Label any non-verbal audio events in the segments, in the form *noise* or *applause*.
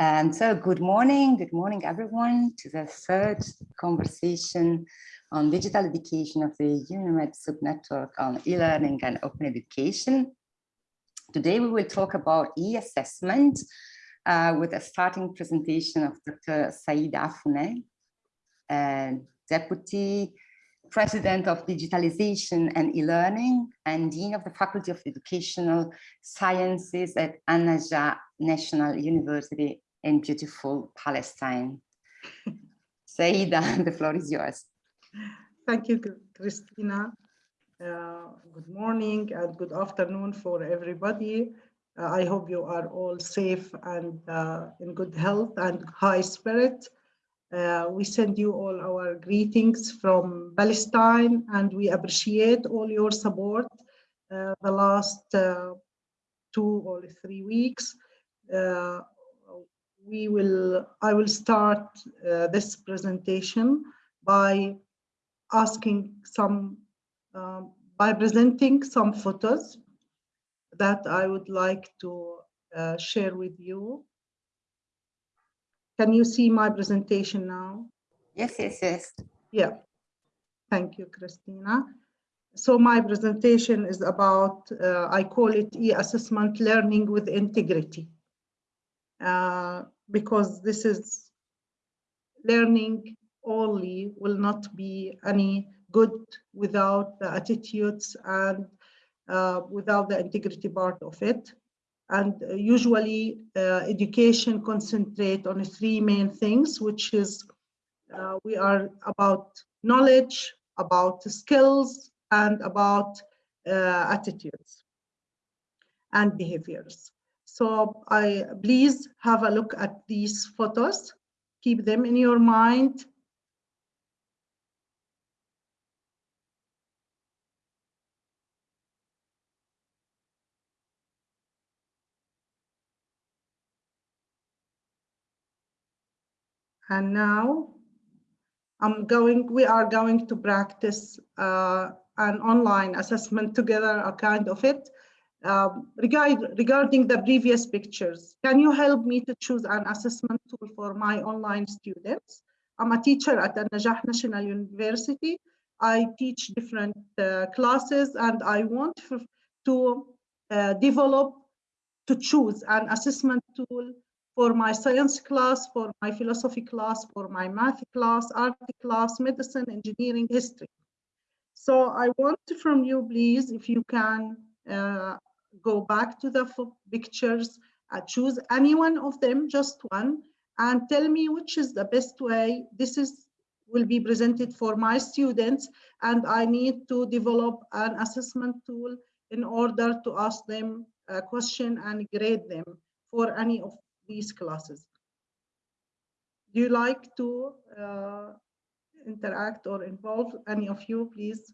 And so good morning, good morning everyone to the third conversation on digital education of the UNIMED subnetwork on e-learning and open education. Today we will talk about e-assessment uh, with a starting presentation of Dr. Saida Affouneh, uh, Deputy President of Digitalization and E-Learning and Dean of the Faculty of Educational Sciences at An-Najah National University in beautiful Palestine. *laughs* Saida, *laughs* the floor is yours. Thank you, Christina. Uh, good morning and good afternoon for everybody. Uh, I hope you are all safe and uh, in good health and high spirit. Uh, we send you all our greetings from Palestine and we appreciate all your support uh, the last uh, two or three weeks we will, I will start uh, this presentation by asking some, um, by presenting some photos that I would like to uh, share with you. Can you see my presentation now? Yes, yes, yes. Yeah. Thank you, Christina. So my presentation is about, uh, I call it e-assessment learning with integrity. Uh, because this is learning only will not be any good without the attitudes and uh, without the integrity part of it. And uh, usually uh, education concentrate on three main things, which is uh, we are about knowledge, about skills, and about uh, attitudes and behaviors. So I please have a look at these photos, keep them in your mind. And now I'm going, we are going to practice uh, an online assessment together, a kind of it. Um, regard, regarding the previous pictures, can you help me to choose an assessment tool for my online students? I'm a teacher at the Najah National University. I teach different uh, classes and I want to uh, develop, to choose an assessment tool for my science class, for my philosophy class, for my math class, art class, medicine, engineering, history. So I want from you, please, if you can uh, go back to the pictures, uh, choose any one of them, just one, and tell me which is the best way. This is will be presented for my students, and I need to develop an assessment tool in order to ask them a question and grade them for any of these classes. Do you like to uh, interact or involve any of you, please?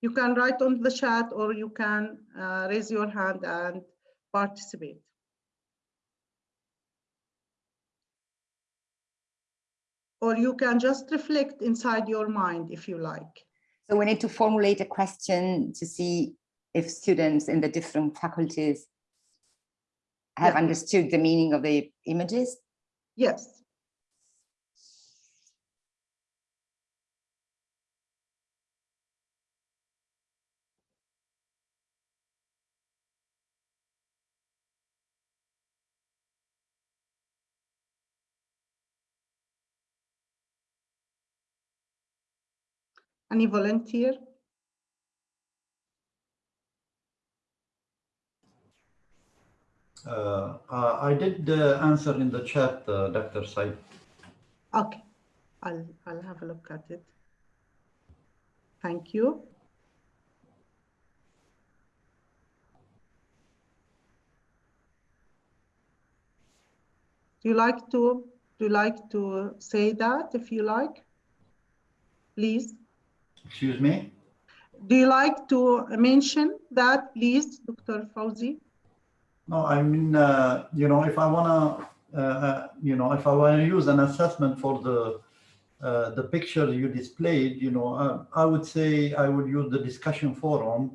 You can write on the chat or you can uh, raise your hand and participate. Or you can just reflect inside your mind if you like. So we need to formulate a question to see if students in the different faculties have yeah. understood the meaning of the images? Yes. Any volunteer? Uh, uh, I did uh, answer in the chat, uh, Dr. Said. Okay, I'll, I'll have a look at it. Thank you. Do you like to do you like to say that if you like? Please. Excuse me? Do you like to mention that, please, Dr. Fauzi? No, I mean, uh, you know, if I want to, uh, uh, you know, if I want to use an assessment for the uh, the picture you displayed, you know, uh, I would say I would use the discussion forum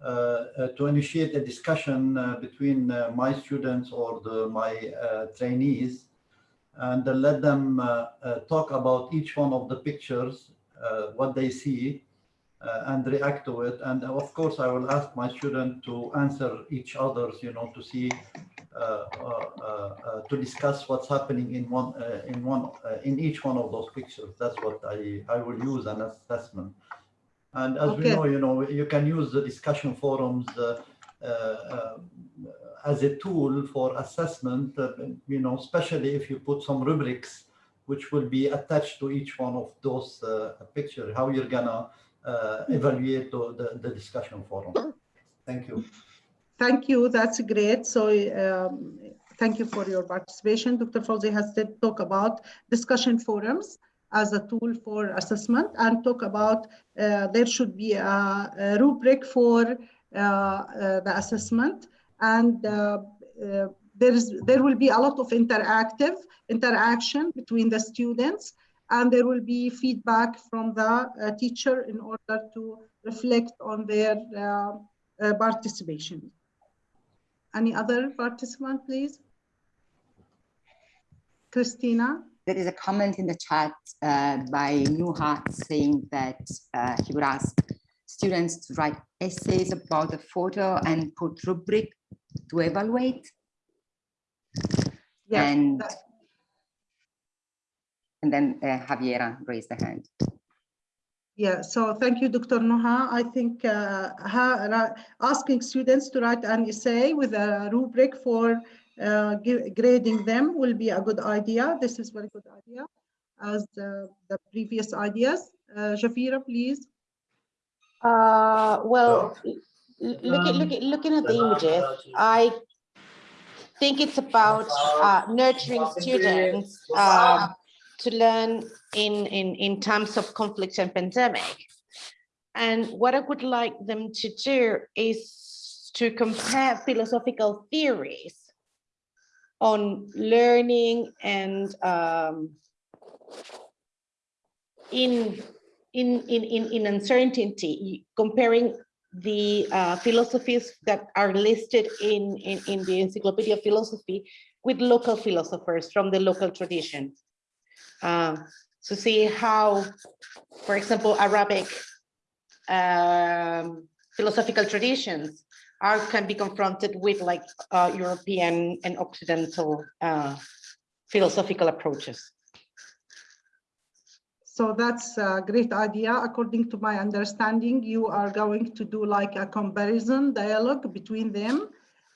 uh, uh, to initiate a discussion uh, between uh, my students or the, my uh, trainees and let them uh, talk about each one of the pictures, Uh, what they see, uh, and react to it. And uh, of course, I will ask my student to answer each other's, you know, to see, to discuss what's happening in one, in one, in each one of those pictures. That's what I, I will use an assessment. And as we know, you know, you can use the discussion forums uh, uh, uh, as a tool for assessment, uh, you know, especially if you put some rubrics which will be attached to each one of those uh, picture, how you're gonna uh, evaluate the, the, the discussion forum. Thank you. Thank you. That's great. So um, thank you for your participation. Dr. Fawzi has said talk about discussion forums as a tool for assessment and talk about uh, there should be a, a rubric for uh, uh, the assessment and there is there will be a lot of interactive interaction between the students and there will be feedback from the uh, teacher in order to reflect on their uh, uh, participation. Any other participant, please? Christina? There is a comment in the chat uh, by Nuhat saying that uh, he would ask students to write essays about the photo and put rubric to evaluate. Yes, and, and then uh, Javiera raised the hand. Yeah, so thank you, Dr. Noha. I think uh, asking students to write an essay with a rubric for uh, grading them will be a good idea. This is very good idea as the, the previous ideas. Uh, Javiera, please. Uh, well, l- l- looking, looking, looking at the images, I think it's about uh, nurturing students uh, to learn in, in, in terms of conflict and pandemic. And what I would like them to do is to compare philosophical theories on learning and um, in in in in, in uncertainty comparing the uh, philosophies that are listed in, in in the encyclopedia of philosophy with local philosophers from the local tradition. Uh, to see how for example arabic um, philosophical traditions are can be confronted with like uh, european and occidental uh, philosophical approaches So that's a great idea. According to my understanding, you are going to do like a comparison dialogue between them.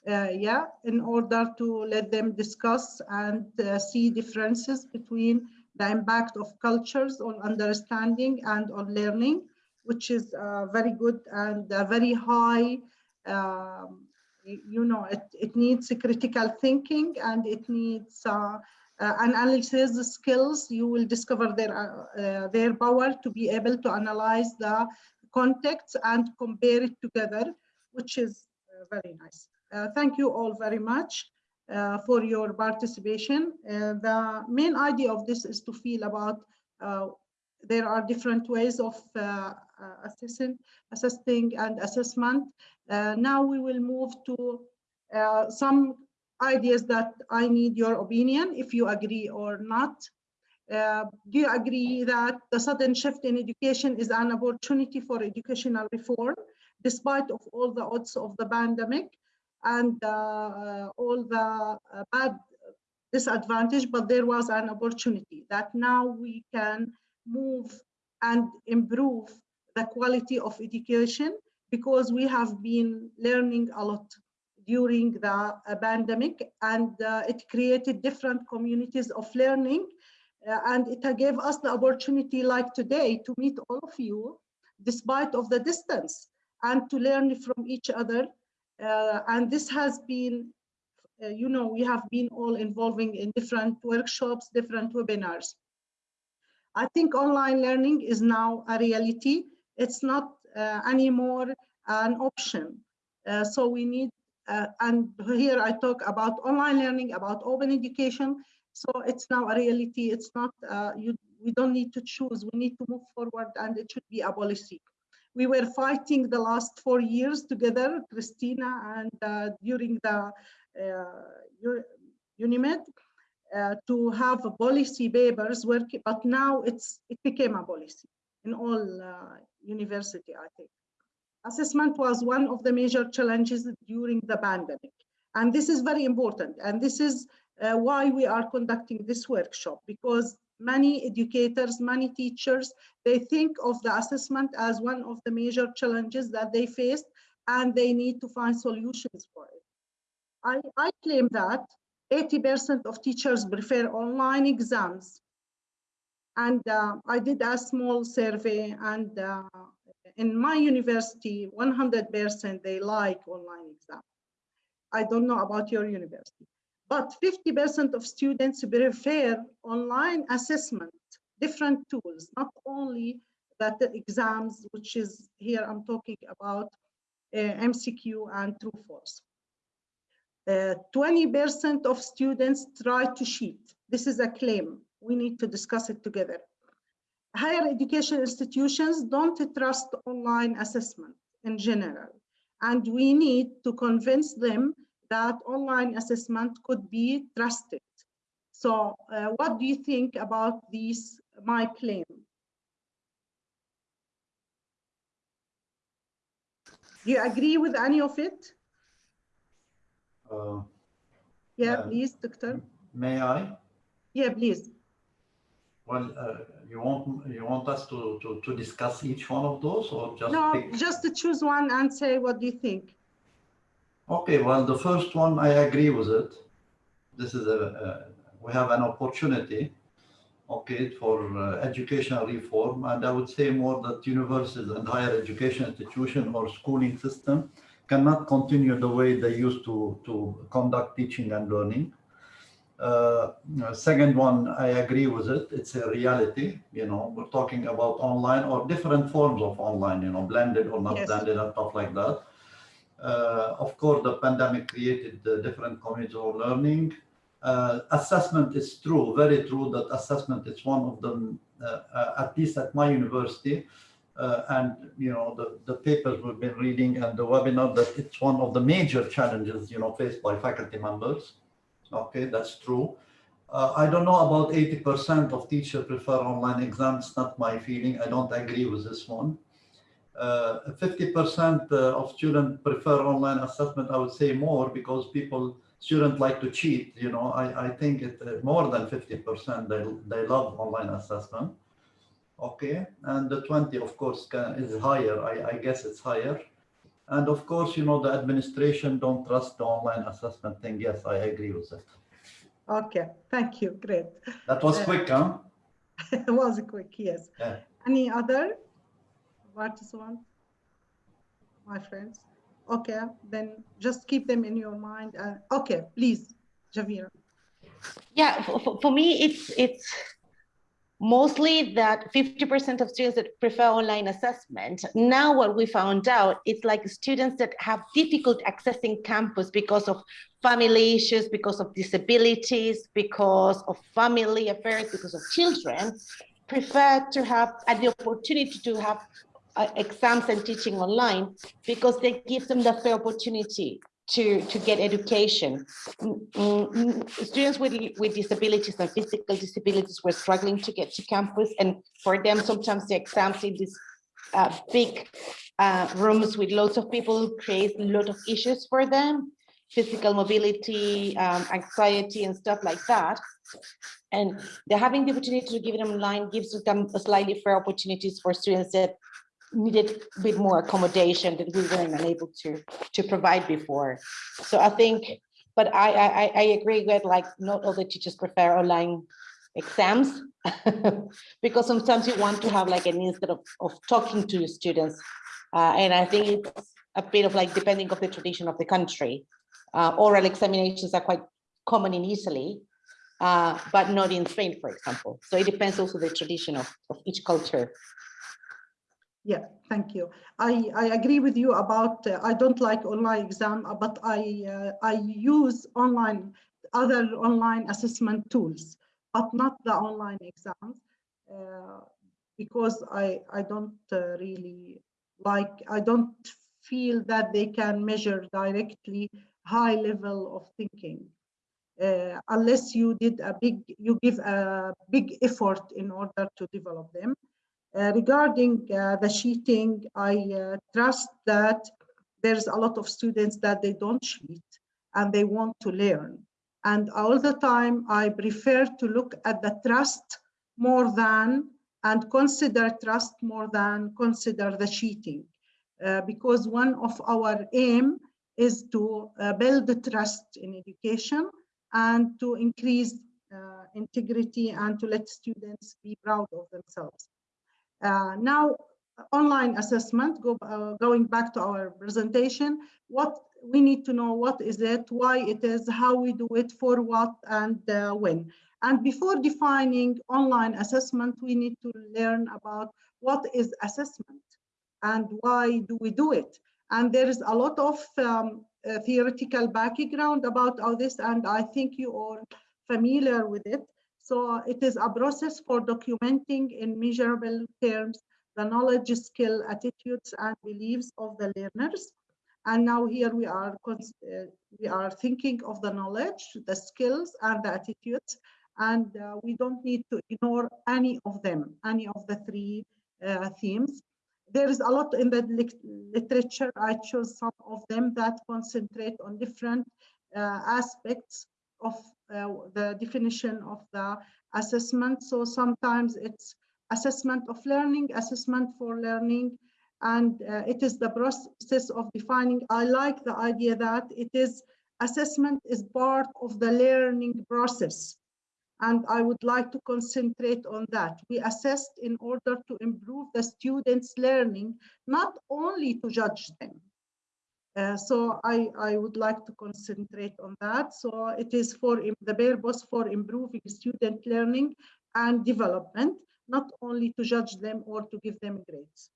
Uh, yeah, in order to let them discuss and uh, see differences between the impact of cultures on understanding and on learning, which is uh, very good and uh, very high. Um, you know, it, it needs a critical thinking and it needs uh, analysis skills, you will discover their, uh, uh, their power to be able to analyze the context and compare it together, which is uh, very nice. Uh, thank you all very much uh, for your participation. The main idea of this is to feel about there are different ways of assessing, assessing and assessment. Now we will move to some ideas that I need your opinion, if you agree or not. Uh, do you agree that the sudden shift in education is an opportunity for educational reform, despite of all the odds of the pandemic and uh, all the uh, bad disadvantage, but there was an opportunity that now we can move and improve the quality of education because we have been learning a lot during the uh, pandemic and uh, it created different communities of learning uh, and it gave us the opportunity like today to meet all of you despite of the distance and to learn from each other and this has been uh, you know we have been all involving in different workshops different webinars. I think online learning is now a reality. It's not uh, anymore an option. Uh, so we need and here I talk about online learning, about open education. So it's now a reality. It's not, uh, you, we don't need to choose. We need to move forward and it should be a policy. We were fighting the last four years together, Christina, and uh, during the uh, UNIMED, uh, to have policy papers working, but now it's it became a policy in all uh, university, I think. Assessment was one of the major challenges during the pandemic. And this is very important. And this is uh, why we are conducting this workshop, because many educators, many teachers, they think of the assessment as one of the major challenges that they face, and they need to find solutions for it. I, I claim that 80% of teachers prefer online exams. And uh, I did a small survey and uh, in my university, 100% they like online exam. I don't know about your university, but 50% of students prefer online assessment, different tools, not only that the exams, which is here I'm talking about uh, MCQ and true false. 20% uh, of students try to cheat. This is a claim. We need to discuss it together. Higher education institutions don't trust online assessment in general. And we need to convince them that online assessment could be trusted. So uh, what do you think about this, my claim? Do you agree with any of it? Uh, yeah, uh, please, doctor. May I? Yeah, please. Well, uh, you want you want us to, to to discuss each one of those, or just no, pick? just to choose one and say what do you think? Okay, well, the first one I agree with it. This is a, a we have an opportunity, okay, for uh, educational reform, and I would say more that universities and higher education institution or schooling system cannot continue the way they used to, to conduct teaching and learning. Uh, second one, I agree with it. It's a reality. You know, we're talking about online or different forms of online, you know, blended or not yes. blended and stuff like that. Uh, of course, the pandemic created the different communities of learning. Uh, assessment is true, very true that assessment is one of them, uh, uh, at least at my university, uh, and you know the, the papers we've been reading and the webinar that it's one of the major challenges you know faced by faculty members. Okay, that's true. Uh, I don't know about 80% of teachers prefer online exams. Not my feeling. I don't agree with this one. 50% uh, uh, of students prefer online assessment. I would say more because people students like to cheat. You know, I, I think it uh, more than 50% they they love online assessment okay and the 20 of course can, is higher I, I guess it's higher and of course you know the administration don't trust the online assessment thing. Yes i agree with that. Okay thank you great. That was uh, quick huh? *laughs* It was quick yes. Yeah. any other? Participants my friends? Okay then just keep them in your mind. Uh, okay please Javiera yeah for, for me it's it's mostly that 50% of students that prefer online assessment. Now what we found out, it's like students that have difficult accessing campus because of family issues, because of disabilities, because of family affairs, because of children, prefer to have the opportunity to have uh, exams and teaching online because they give them the fair opportunity to, to get education. Mm, mm, mm, students with, with disabilities and physical disabilities were struggling to get to campus. And for them, sometimes the exams in these uh, big uh, rooms with lots of people create a lot of issues for them, physical mobility, um, anxiety and stuff like that. And having the opportunity to give them online gives them slightly fair opportunities for students that needed a bit more accommodation that we weren't unable to to provide before. So I think, but I I, I agree with like not all the teachers prefer online exams *laughs* because sometimes you want to have like an instead of, of talking to your students. Uh, and I think it's a bit of like depending of the tradition of the country. Uh, oral examinations are quite common in Italy, uh, but not in Spain, for example. So it depends also the tradition of, of each culture. Yeah, thank you. I, I agree with you about, uh, I don't like online exam, uh, but I, uh, I use online, other online assessment tools, but not the online exams, uh, because I, I don't uh, really like I don't feel that they can measure directly high level of thinking uh, unless you did a big, you give a big effort in order to develop them. Uh, regarding uh, the cheating, I uh, trust that there's a lot of students that they don't cheat and they want to learn. And all the time, I prefer to look at the trust more than and consider trust more than consider the cheating. Uh, because one of our aim is to uh, build trust in education and to increase uh, integrity and to let students be proud of themselves. Uh, now, online assessment, go, uh, going back to our presentation, what we need to know what is it, why it is, how we do it, for what, and uh, when. And before defining online assessment, we need to learn about what is assessment and why do we do it. And there is a lot of um, uh, theoretical background about all this, and I think you are familiar with it. So it is a process for documenting in measurable terms the knowledge, skill, attitudes, and beliefs of the learners. And now here we are, uh, we are thinking of the knowledge, the skills, and the attitudes. And uh, we don't need to ignore any of them, any of the three uh, themes there is a lot in the literature. I chose some of them that concentrate on different uh, aspects of the definition of the assessment. So sometimes it's assessment of learning, assessment for learning, and uh, it is the process of defining. I like the idea that it is assessment is part of the learning process and I would like to concentrate on that. We assessed in order to improve the students' learning, not only to judge them. Uh, so I, I would like to concentrate on that. So it is for the purpose for improving student learning and development, not only to judge them or to give them grades.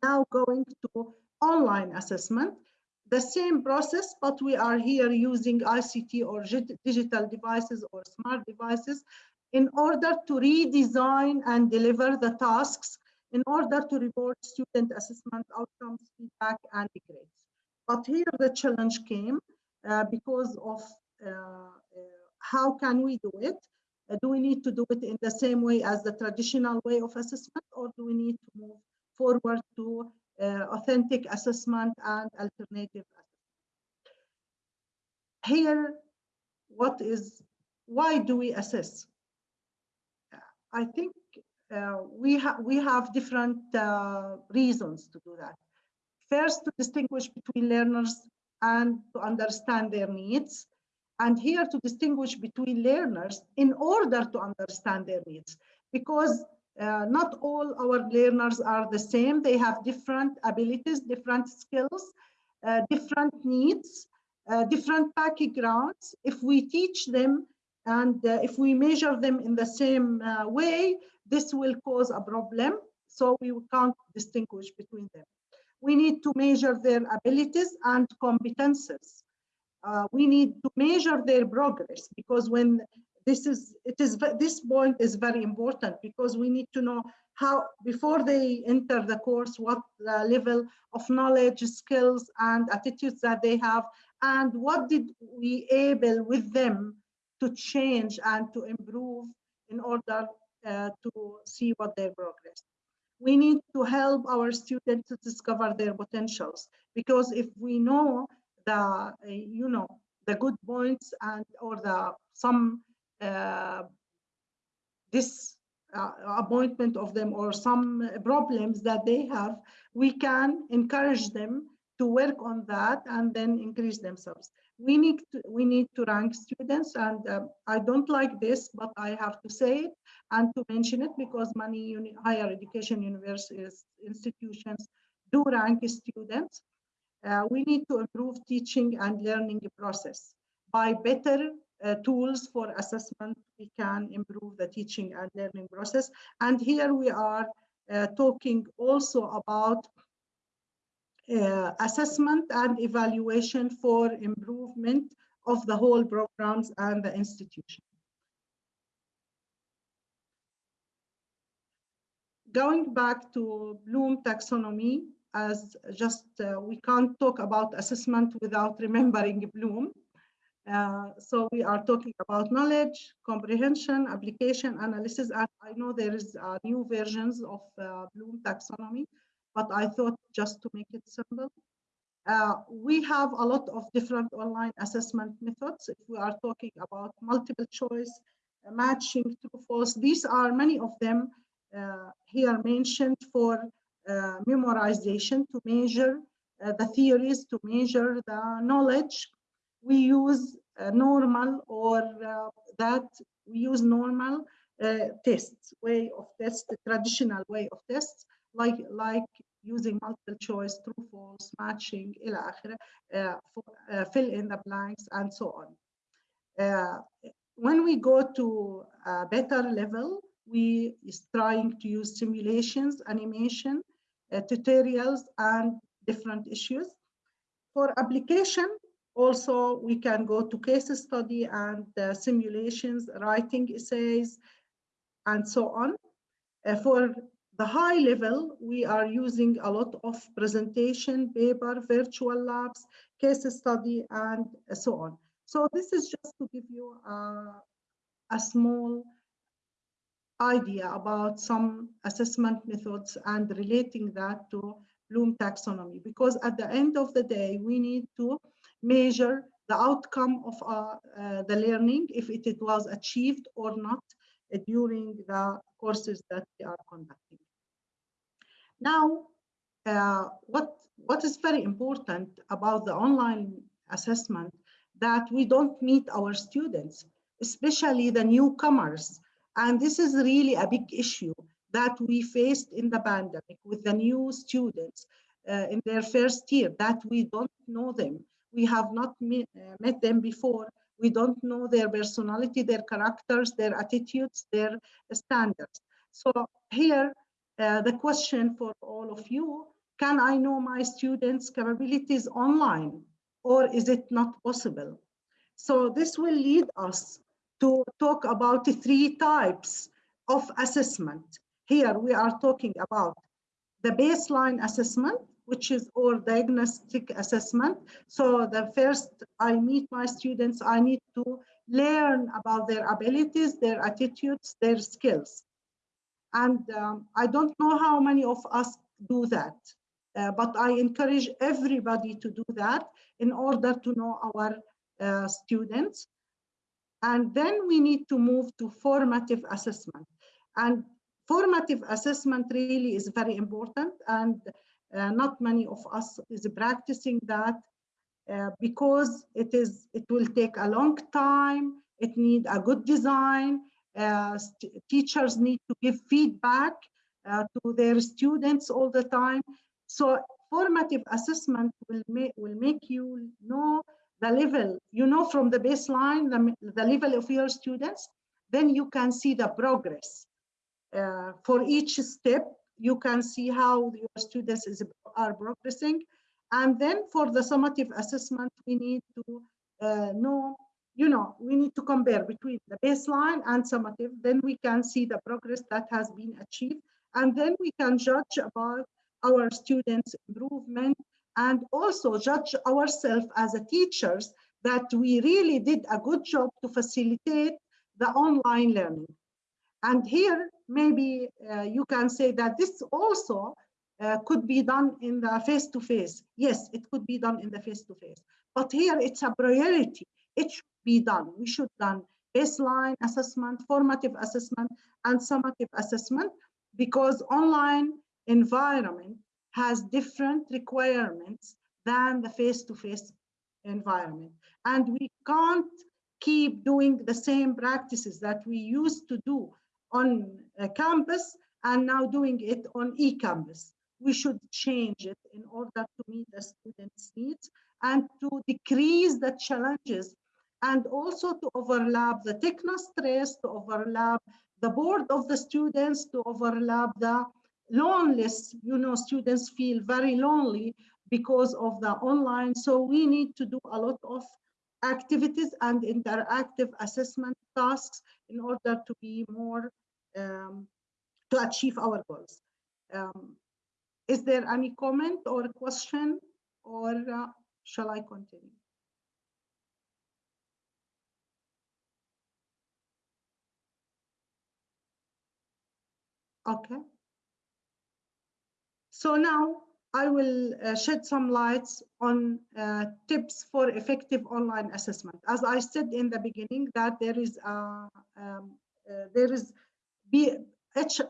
Now going to online assessment the same process, but we are here using ICT or digital devices or smart devices in order to redesign and deliver the tasks in order to report student assessment outcomes, feedback, and grades. But here the challenge came uh, because of uh, uh, how can we do it? Do we need to do it in the same way as the traditional way of assessment, or do we need to move forward to authentic assessment and alternative assessment. Here, what is, why do we assess? I think uh, we, ha we have different uh, reasons to do that. First, to distinguish between learners and to understand their needs. And here to distinguish between learners in order to understand their needs. Because uh, not all our learners are the same. They have different abilities, different skills, uh, different needs, uh, different backgrounds. If we teach them and uh, if we measure them in the same uh, way, this will cause a problem. So we can't distinguish between them. We need to measure their abilities and competences. Uh, we need to measure their progress because when this is it is this point is very important because we need to know how before they enter the course what the level of knowledge skills and attitudes that they have and what did we able with them to change and to improve in order uh, to see what their progress we need to help our students to discover their potentials because if we know the uh, you know the good points and or the some uh, this uh, appointment of them or some problems that they have, we can encourage them to work on that and then increase themselves. We need to, we need to rank students and uh, I don't like this, but I have to say it and to mention it because many higher education universities, institutions do rank students. Uh, we need to improve teaching and learning process by better uh, tools for assessment, we can improve the teaching and learning process. And here we are uh, talking also about uh, assessment and evaluation for improvement of the whole programs and the institution. Going back to Bloom taxonomy, as just uh, we can't talk about assessment without remembering Bloom. Uh, so we are talking about knowledge, comprehension, application, analysis, and I know there is uh, new versions of uh, Bloom taxonomy, but I thought just to make it simple. Uh, we have a lot of different online assessment methods. If we are talking about multiple choice, uh, matching, true, false, these are many of them uh, here mentioned for memorization to measure the theories, to measure the knowledge we use normal or uh, that we use normal uh, tests, way of test, traditional way of tests, like like using multiple choice, true, false, matching, uh, for, uh, fill in the blanks, and so on. Uh, when we go to a better level, we is trying to use simulations, animation, uh, tutorials, and different issues. For application, also, we can go to case study and uh, simulations, writing essays, and so on. Uh, for the high level, we are using a lot of presentation, paper, virtual labs, case study, and so on. So this is just to give you a, a small idea about some assessment methods and relating that to Bloom taxonomy, because at the end of the day, we need to measure the outcome of uh, uh, the learning, if it, it, was achieved or not during the courses that we are conducting. Now, uh, what, what is very important about the online assessment that we don't meet our students, especially the newcomers. And this is really a big issue that we faced in the pandemic with the new students uh, in their first year, that we don't know them we have not met, uh, met them before. We don't know their personality, their characters, their attitudes, their standards. So here, uh, the question for all of you, can I know my students' capabilities online or is it not possible? So this will lead us to talk about the three types of assessment. Here we are talking about the baseline assessment, which is or diagnostic assessment. So the first I meet my students, I need to learn about their abilities, their attitudes, their skills. And um, I don't know how many of us do that, uh, but I encourage everybody to do that in order to know our uh, students. And then we need to move to formative assessment. And formative assessment really is very important. And uh, not many of us is practicing that uh, because it is it will take a long time it need a good design uh, teachers need to give feedback uh, to their students all the time. So formative assessment will make will make you know the level you know from the baseline the, the level of your students then you can see the progress uh, for each step you can see how your students is, are progressing. And then for the summative assessment, we need to uh, know, you know, we need to compare between the baseline and summative. Then we can see the progress that has been achieved. And then we can judge about our students' improvement and also judge ourselves as a teachers that we really did a good job to facilitate the online learning. And here, maybe uh, you can say that this also uh, could be done in the face-to-face. -face. Yes, it could be done in the face-to-face. -face. But here it's a priority. It should be done. We should done baseline assessment, formative assessment, and summative assessment because online environment has different requirements than the face-to-face -face environment. And we can't keep doing the same practices that we used to do on uh, campus and now doing it on e-campus. We should change it in order to meet the students' needs and to decrease the challenges and also to overlap the techno stress, to overlap the board of the students, to overlap the loneliness. You know, students feel very lonely because of the online. So we need to do a lot of activities and interactive assessment tasks in order to be more um, to achieve our goals. Um, Is there any comment or question or uh, shall I continue? Okay. So now I will uh, shed some lights on uh, tips for effective online assessment. As I said in the beginning, that there is a, um, uh, there is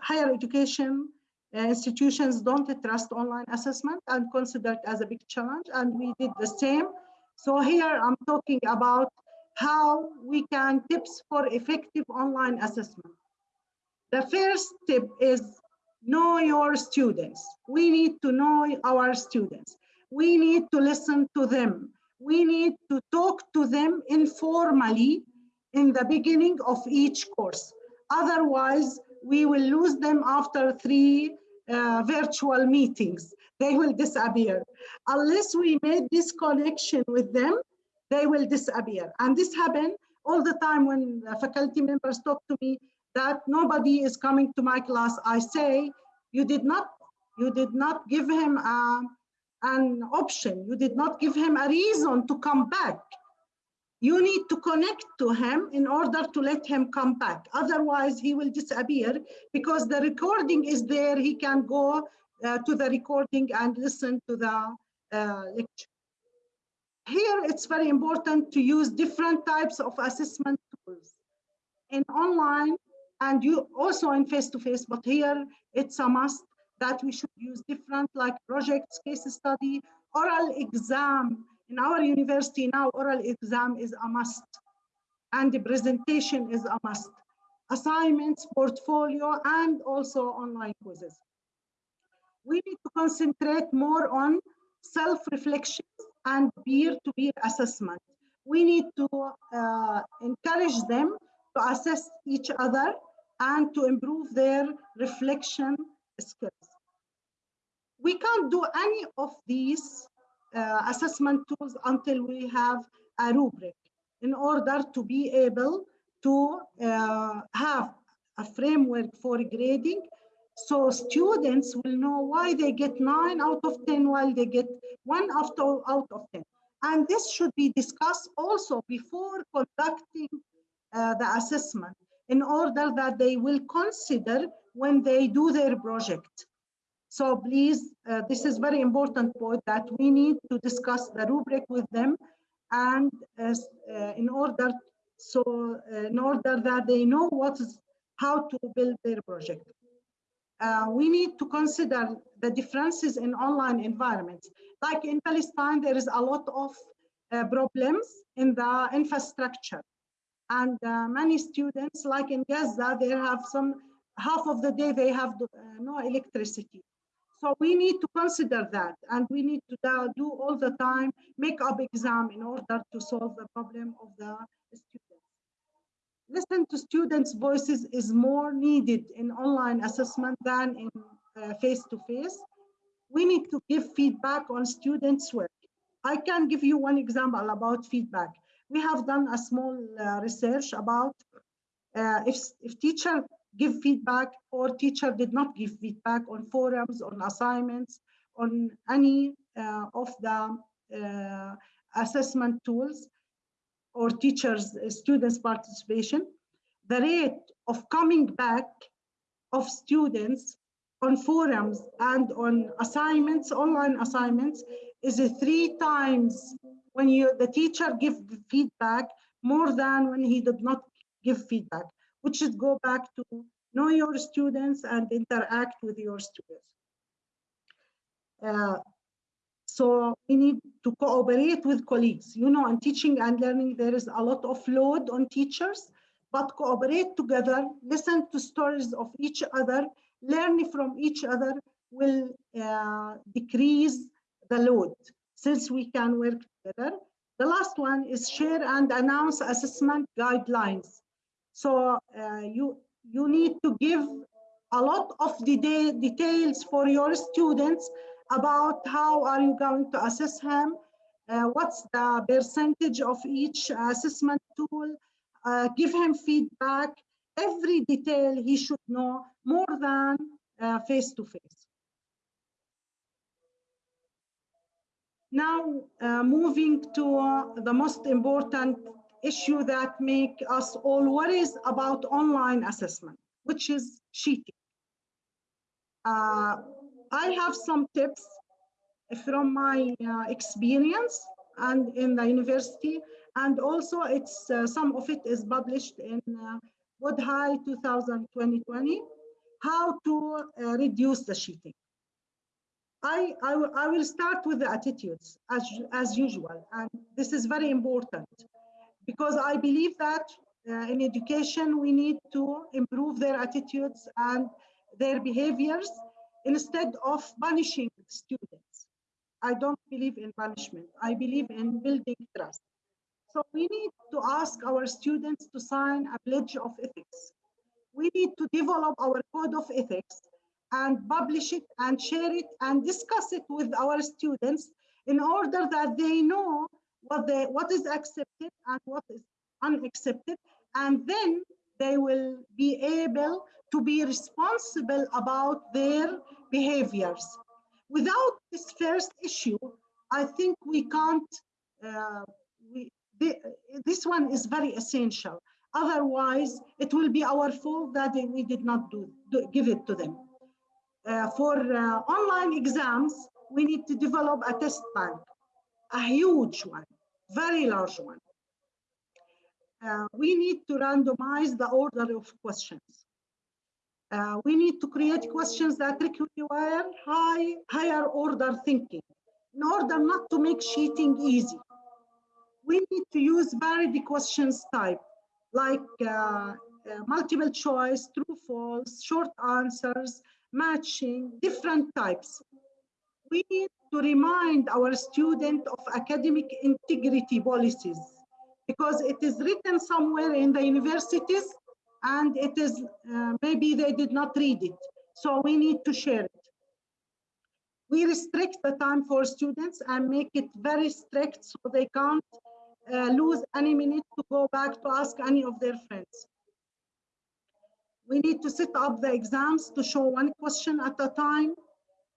higher education uh, institutions don't trust online assessment and consider it as a big challenge, and we did the same. So here I'm talking about how we can tips for effective online assessment. The first tip is know your students. We need to know our students. We need to listen to them. We need to talk to them informally in the beginning of each course. Otherwise, we will lose them after three uh, virtual meetings. They will disappear. Unless we made this connection with them, they will disappear. And this happened all the time when faculty members talk to me that nobody is coming to my class. I say, you did not, you did not give him a, an option. You did not give him a reason to come back you need to connect to him in order to let him come back. Otherwise, he will disappear because the recording is there. He can go uh, to the recording and listen to the uh, lecture. Here, it's very important to use different types of assessment tools in online and you also in face-to-face, -face, but here it's a must that we should use different like projects, case study, oral exam, in our university now, oral exam is a must, and the presentation is a must. Assignments, portfolio, and also online quizzes. We need to concentrate more on self-reflection and peer-to-peer assessment. We need to uh, encourage them to assess each other and to improve their reflection skills. We can't do any of these uh, assessment tools until we have a rubric in order to be able to uh, have a framework for grading. So students will know why they get 9 out of 10 while they get 1 after out of 10 and this should be discussed also before conducting uh, the assessment in order that they will consider when they do their project so please, uh, this is very important point that we need to discuss the rubric with them and uh, in order so uh, in order that they know what is how to build their project. Uh, we need to consider the differences in online environments. Like in Palestine, there is a lot of uh, problems in the infrastructure. And uh, many students, like in Gaza, they have some, half of the day they have no electricity. So we need to consider that and we need to do all the time make up exam in order to solve the problem of the students. Listen to students' voices is more needed in online assessment than in uh, face-to-face. -face. We need to give feedback on students' work. I can give you one example about feedback. We have done a small uh, research about uh, if, if teacher give feedback or teacher did not give feedback on forums, on assignments, on any uh, of the uh, assessment tools or teachers, uh, students participation, the rate of coming back of students on forums and on assignments, online assignments, is three times when you the teacher give feedback more than when he did not give feedback which should go back to know your students and interact with your students. Uh, so we need to cooperate with colleagues. You know, in teaching and learning, there is a lot of load on teachers, but cooperate together, listen to stories of each other, learn from each other will uh, decrease the load since we can work together. The last one is share and announce assessment guidelines. So uh, you, you need to give a lot of the details for your students about how are you going to assess him, uh, what's the percentage of each assessment tool, uh, give him feedback, every detail he should know more than face to face. Now, uh, moving to uh, the most important issue that make us all worries about online assessment, which is cheating. Uh, I have some tips from my uh, experience and in the university, and also it's uh, some of it is published in uh, Wood High 2020, how to uh, reduce the cheating. I, I, will- I will start with the attitudes as, as usual, and this is very important because I believe that uh, in education we need to improve their attitudes and their behaviors instead of punishing students. I don't believe in punishment. I believe in building trust. So we need to ask our students to sign a pledge of ethics. We need to develop our code of ethics and publish it and share it and discuss it with our students in order that they know what they what is accepted and what is unaccepted. And then they will be able to be responsible about their behaviors. Without this first issue i think we can't uh, we this one is very essential. Otherwise it will be our fault that we did not do, do give it to them. Uh, for uh, online exams, we need to develop a test bank, a huge one, very large one. Uh, we need to randomize the order of questions. Uh, we need to create questions that require high, higher order thinking in order not to make cheating easy. We need to use varied questions type like uh, uh, multiple choice, true, false, short answers, matching, different types. We need to remind our student of academic integrity policies because it is written somewhere in the universities and it is, uh, maybe they did not read it. So we need to share it. We restrict the time for students and make it very strict so they can't uh, lose any minute to go back to ask any of their friends. We need to set up the exams to show one question at a time,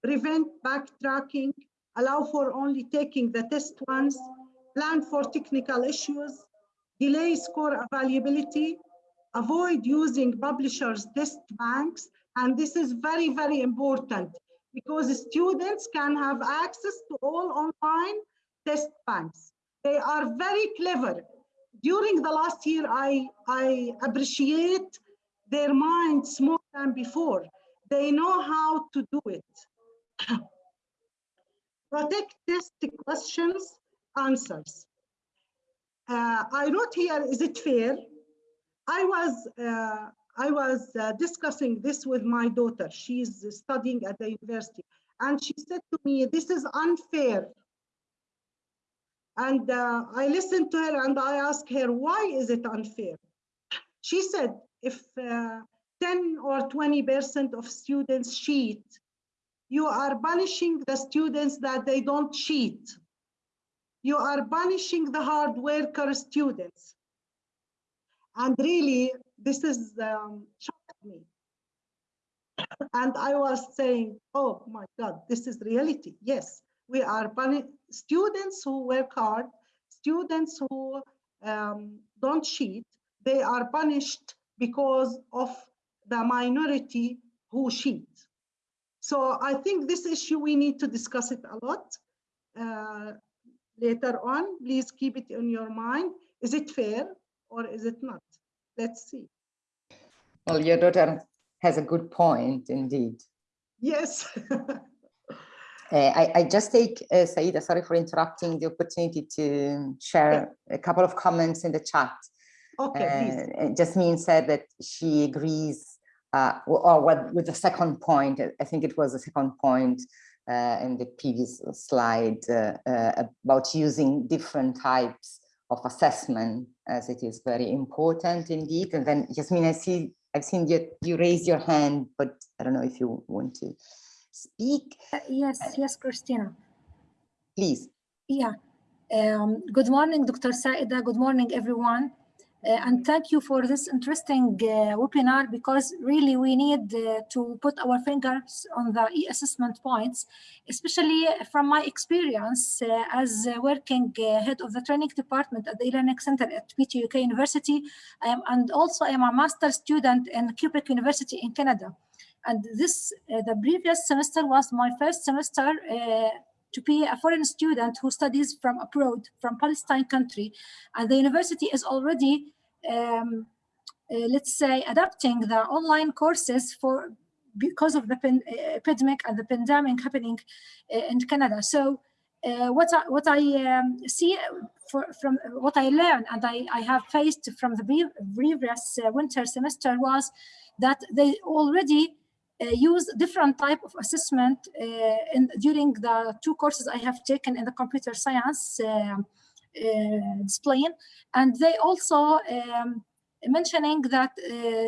prevent backtracking, allow for only taking the test once, plan for technical issues, delay score availability, avoid using publishers' test banks. And this is very, very important because students can have access to all online test banks. They are very clever. During the last year, I, I appreciate their minds more than before. They know how to do it. Protect test questions, answers. Uh, I wrote here, is it fair? I was, uh, I was uh, discussing this with my daughter. She's studying at the university. And she said to me, this is unfair. And uh, I listened to her and I asked her, why is it unfair? She said, if uh, 10 or 20% of students cheat, you are punishing the students that they don't cheat. You are punishing the hard worker students. And really, this is um, shocked me. And I was saying, oh my God, this is reality. Yes, we are students who work hard, students who um, don't cheat, they are punished because of the minority who cheat. So I think this issue, we need to discuss it a lot uh, later on. Please keep it in your mind. Is it fair or is it not? Let's see. Well, your daughter has a good point indeed. Yes. *laughs* Uh, I, I just take, uh, Saida, sorry for interrupting, the opportunity to share a couple of comments in the chat. okay, please. Uh, Jasmine said that she agrees, uh, or what with the second point, I think it was the second point uh, in the previous slide uh, uh, about using different types of assessment, as it is very important indeed. And then Jasmine, I see, I've seen you, you raise your hand, but I don't know if you want to speak, Uh, Yes, yes, Christina. please. Yeah. Um, good morning, Dr. Saida. Good morning, everyone. Uh, and thank you for this interesting uh, webinar because really we need uh, to put our fingers on the e-assessment points, especially from my experience uh, as uh, working uh, head of the training department at the e-learning center at PTUK University. I am, and also I am a master student in Quebec University in Canada. And this, the previous semester was my first semester to be a foreign student who studies from abroad, from Palestine country. And the university is already um, uh, let's say, adapting the online courses for because of the uh, epidemic and the pandemic happening uh, in Canada. So uh, what I, what I um, see for, from what I learned and I, I have faced from the previous uh, winter semester was that they already use different type of assessment in, during the two courses I have taken in the computer science uh, displaying. And they also um, mentioning that uh,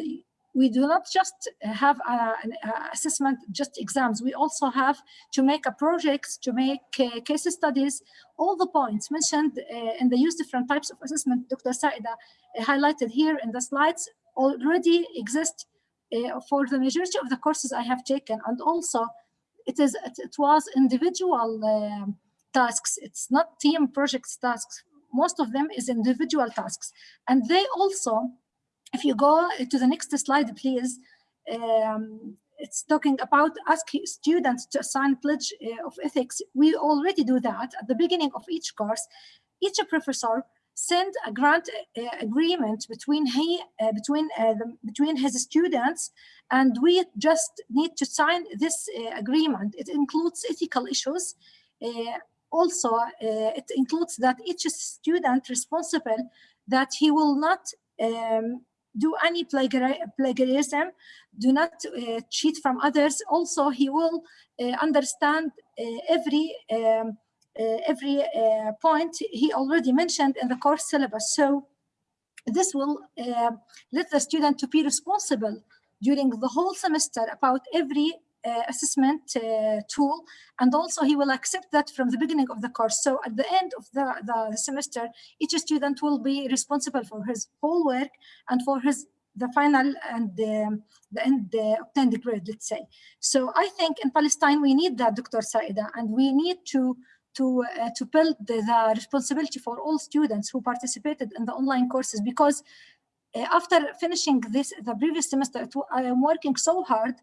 we do not just have a, an assessment, just exams. We also have to make a project, to make uh, case studies, all the points mentioned uh, in the use different types of assessment Dr. Saida uh, highlighted here in the slides already exist uh, for the majority of the courses I have taken. And also it is it, was individual um, tasks. It's not team projects tasks. Most of them is individual tasks. And they also, if you go to the next slide, please, um, it's talking about asking students to assign pledge uh, of ethics. We already do that at the beginning of each course. Each professor send a grant uh, agreement between he uh, between uh, the, between his students and we just need to sign this uh, agreement it includes ethical issues uh, also uh, it includes that each student responsible that he will not um, do any plagiarism, do not uh, cheat from others. Also, he will uh, understand uh, every um, uh, every uh, point he already mentioned in the course syllabus. So this will let the student to be responsible during the whole semester about every uh, assessment uh, tool. And also he will accept that from the beginning of the course. So at the end of the, the semester each student will be responsible for his whole work and for his the final and um, the end uh, obtained grade let's say. So i think in palestine we need that dr saida and we need to to uh, to build the, the, responsibility for all students who participated in the online courses because uh, after finishing this the previous semester i am working so hard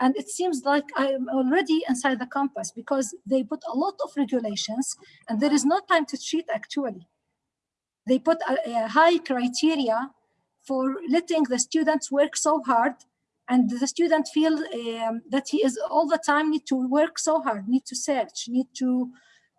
and it seems like I'm already inside the campus because they put a lot of regulations and there is no time to cheat actually. They put a, a high criteria for letting the students work so hard and the student feel um, that he is all the time need to work so hard, need to search, need to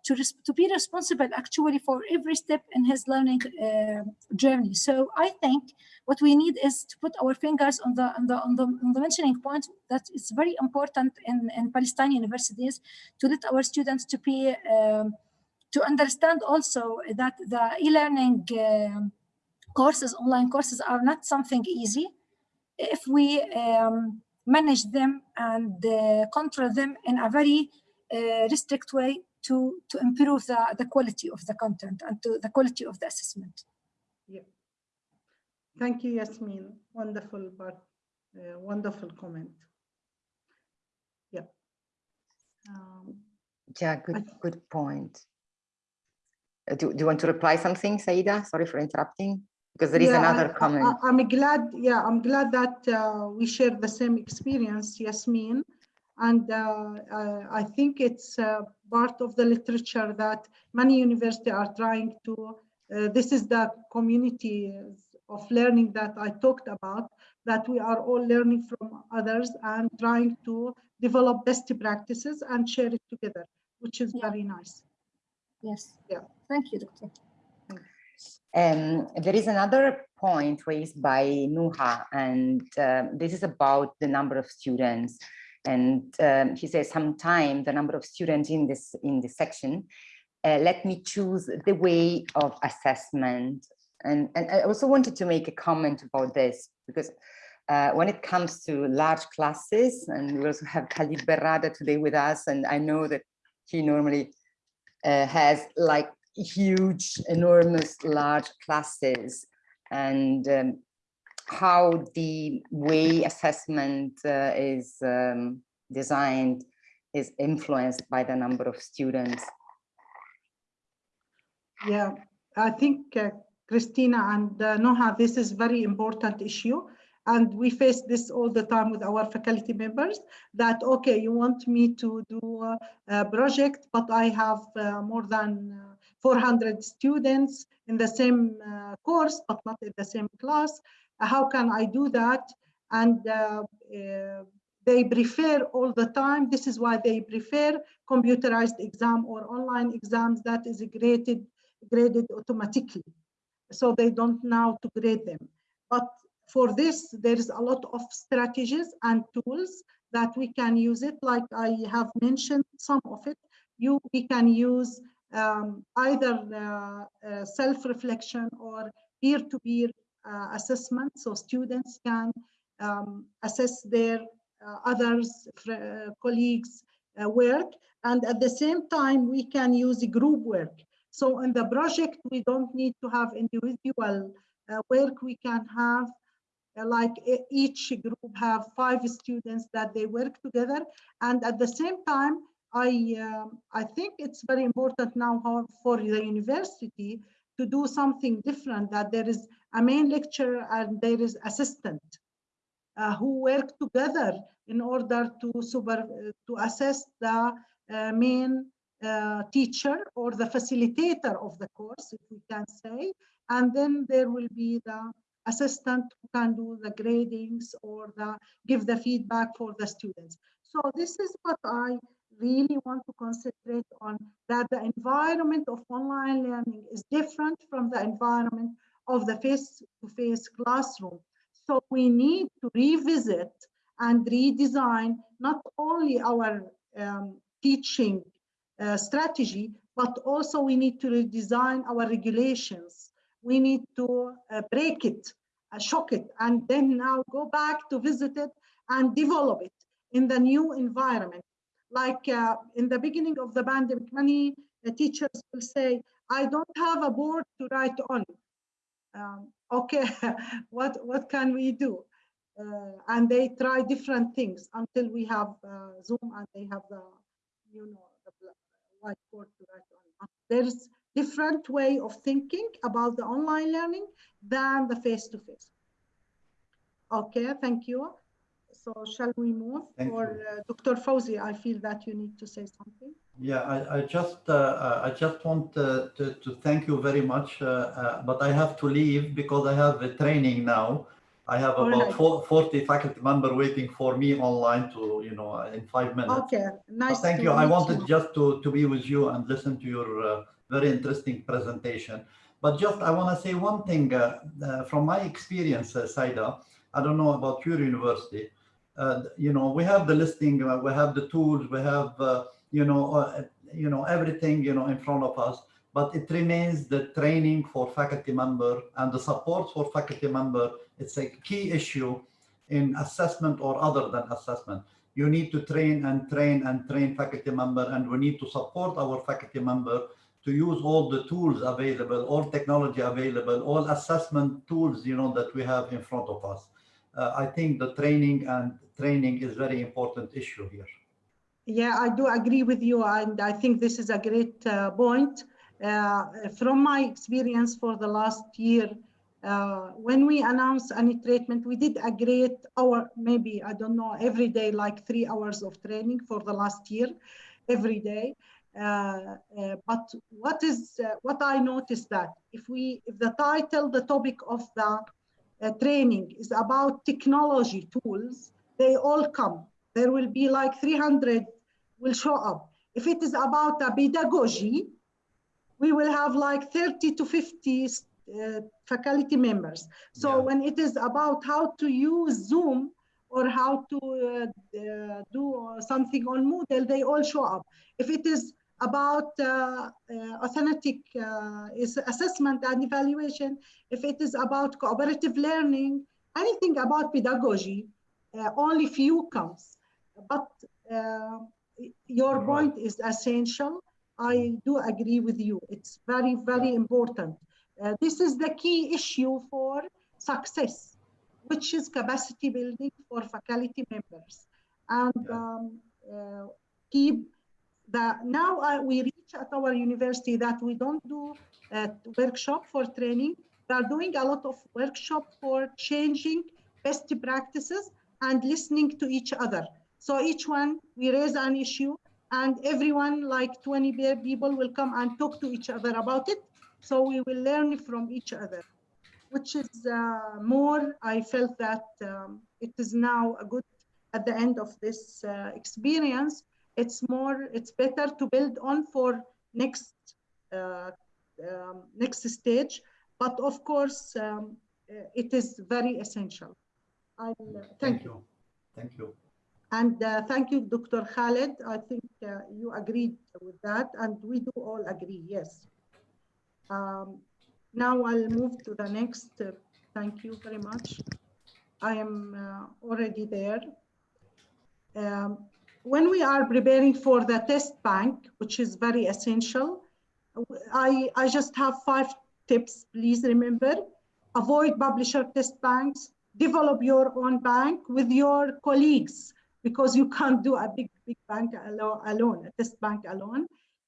to, to be responsible actually for every step in his learning uh, journey. So I think what we need is to put our fingers on the on the on the, on the mentioning point that it's very important in, in Palestinian universities to let our students to be um, to understand also that the e-learning uh, courses, online courses are not something easy. If we um, manage them and uh, control them in a very uh, restrict way, to, to improve the, the quality of the content and to the quality of the assessment. Yeah. Thank you, Yasmin. Wonderful, but uh, wonderful comment. Yeah. Um, yeah, good, good point. Uh, do, do you want to reply something, Saida? Sorry for interrupting. Because there is yeah, another I, comment. I, am glad, yeah, I'm glad that uh, we share the same experience, Yasmin. And uh, uh, I think it's uh, part of the literature that many universities are trying to, this is the community of learning that I talked about, that we are all learning from others and trying to develop best practices and share it together, which is yeah. very nice. Yes. Yeah. Thank you, Doctor. Um, there is another point raised by Nuha, and uh, this is about the number of students. And um, he says, sometime the number of students in this in this section, uh, let me choose the way of assessment. And, and I also wanted to make a comment about this because uh, when it comes to large classes, and we also have Khalid Berrada today with us, and I know that he normally uh, has like huge, enormous, large classes. and um, how the way assessment uh, is um, designed is influenced by the number of students. Yeah, I think uh, Christina and uh, Noha, this is very important issue. And we face this all the time with our faculty members that, okay, you want me to do a, project, but I have uh, more than uh, 400 students in the same uh, course, but not in the same class. How can I do that? And uh, uh, they prefer all the time. This is why they prefer computerized exam or online exams that is graded, graded automatically. So they don't know to grade them. But for this, there is a lot of strategies and tools that we can use it. Like I have mentioned some of it. You, we can use um, either uh, uh, self-reflection or peer-to-peer uh, assessment. So students can um, assess their uh, others, uh, colleagues' uh, work. And at the same time, we can use group work. So in the project, we don't need to have individual work. We can have like each group have five students that they work together. And at the same time, I, um, I think it's very important now for the university to do something different, that there is a main lecturer and there is assistant uh, who work together in order to super, to assess the uh, main uh, teacher or the facilitator of the course, if we can say. And then there will be the assistant who can do the gradings or the give the feedback for the students. So this is what I really want to concentrate on that the environment of online learning is different from the environment of the face-to-face -face classroom. So we need to revisit and redesign not only our um, teaching uh, strategy, but also we need to redesign our regulations. We need to uh, break it, uh, shock it, and then now go back to visit it and develop it in the new environment like uh, in the beginning of the pandemic, many uh, teachers will say, I don't have a board to write on. Um, okay, *laughs* what, what can we do? Uh, and they try different things until we have uh, Zoom and they have the, you know, the whiteboard to write on. There's different way of thinking about the online learning than the face-to-face. -face. Okay, thank you. So shall we move? Thank or uh, Dr. Fawzi, I feel that you need to say something. Yeah, I, I just uh, uh I just want uh, to, to thank you very much, uh, uh, but I have to leave because I have a training now. I have All about right. 40 faculty member waiting for me online to, you know, in five minutes. Okay, nice. But thank to you. I wanted you. just to, to be with you and listen to your very interesting presentation. But just I want to say one thing from my experience, Saida. I don't know about your university uh, you know, we have the listing, uh, we have the tools, we have, uh, you know, uh, you know, everything, you know, in front of us, but it remains the training for faculty member and the support for faculty member. It's a key issue in assessment or other than assessment. You need to train and train and train faculty member, and we need to support our faculty member to use all the tools available, all technology available, all assessment tools, you know, that we have in front of us uh, I think the training and training is very important issue here. Yeah, I do agree with you. And I think this is a great uh, point. Uh, from my experience for the last year, uh, when we announced any treatment, we did a great hour, maybe, I don't know, every day, like three hours of training for the last year, every day. Uh, uh, but what is what I noticed that if we if the title, the topic of the uh, training is about technology tools, they all come. There will be like 300 will show up. If it is about a pedagogy, we will have like 30 to 50 uh, faculty members. So yeah. when it is about how to use Zoom or how to uh, uh, do something on Moodle, they all show up. If it is about uh, uh, authentic uh, assessment and evaluation, if it is about cooperative learning, anything about pedagogy, only few comes. But your point is essential. I do agree with you. It's very, very important. Uh, this is the key issue for success, which is capacity building for faculty members. And um, uh, keep now uh, we reach at our university that we don't do a workshop for training. We are doing a lot of workshop for changing best practices and listening to each other. So each one, we raise an issue and everyone, like 20 pe- people will come and talk to each other about it. So we will learn from each other, which is uh, more, I felt that um, it is now a good, at the end of this uh, experience, it's more, it's better to build on for next, uh, um, next stage. But of course, um, uh, it is very essential. I thank you. Thank you. And uh, thank you, Dr. Khaled. I think uh, you agreed with that, and we do all agree, yes. Um, now I'll move to the next. uh, thank you very much. I am uh, already there. Um, when we are preparing for the test bank, which is very essential, I, I just have five tips, please remember. Avoid publisher test banks, develop your own bank with your colleagues because you can't do a big, big bank alo- alone, a test bank alone.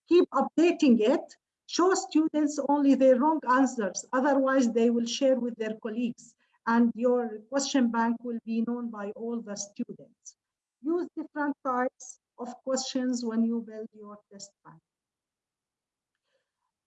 Keep updating it. Show students only their wrong answers. Otherwise, they will share with their colleagues and your question bank will be known by all the students. Use different types of questions when you build your test bank.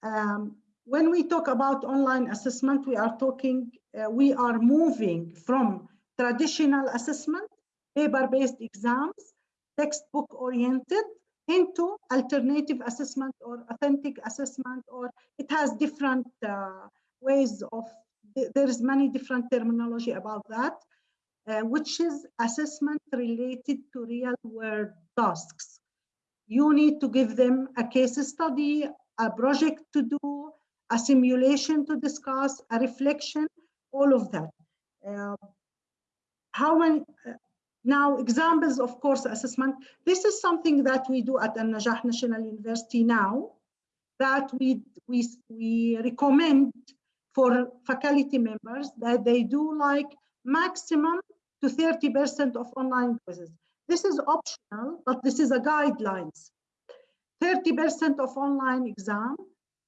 Um, when we talk about online assessment, we are talking, uh, we are moving from traditional assessment, paper-based exams, textbook-oriented, into alternative assessment or authentic assessment, or it has different uh, ways of, there is many different terminology about that, uh, which is assessment related to real world tasks. You need to give them a case study, a project to do, a simulation to discuss, a reflection, all of that. Uh, how many, uh, now examples of course assessment, this is something that we do at Al Najah National University now, that we, we, we recommend for faculty members that they do like maximum to 30% of online quizzes. This is optional, but this is a guidelines. 30% of online exam,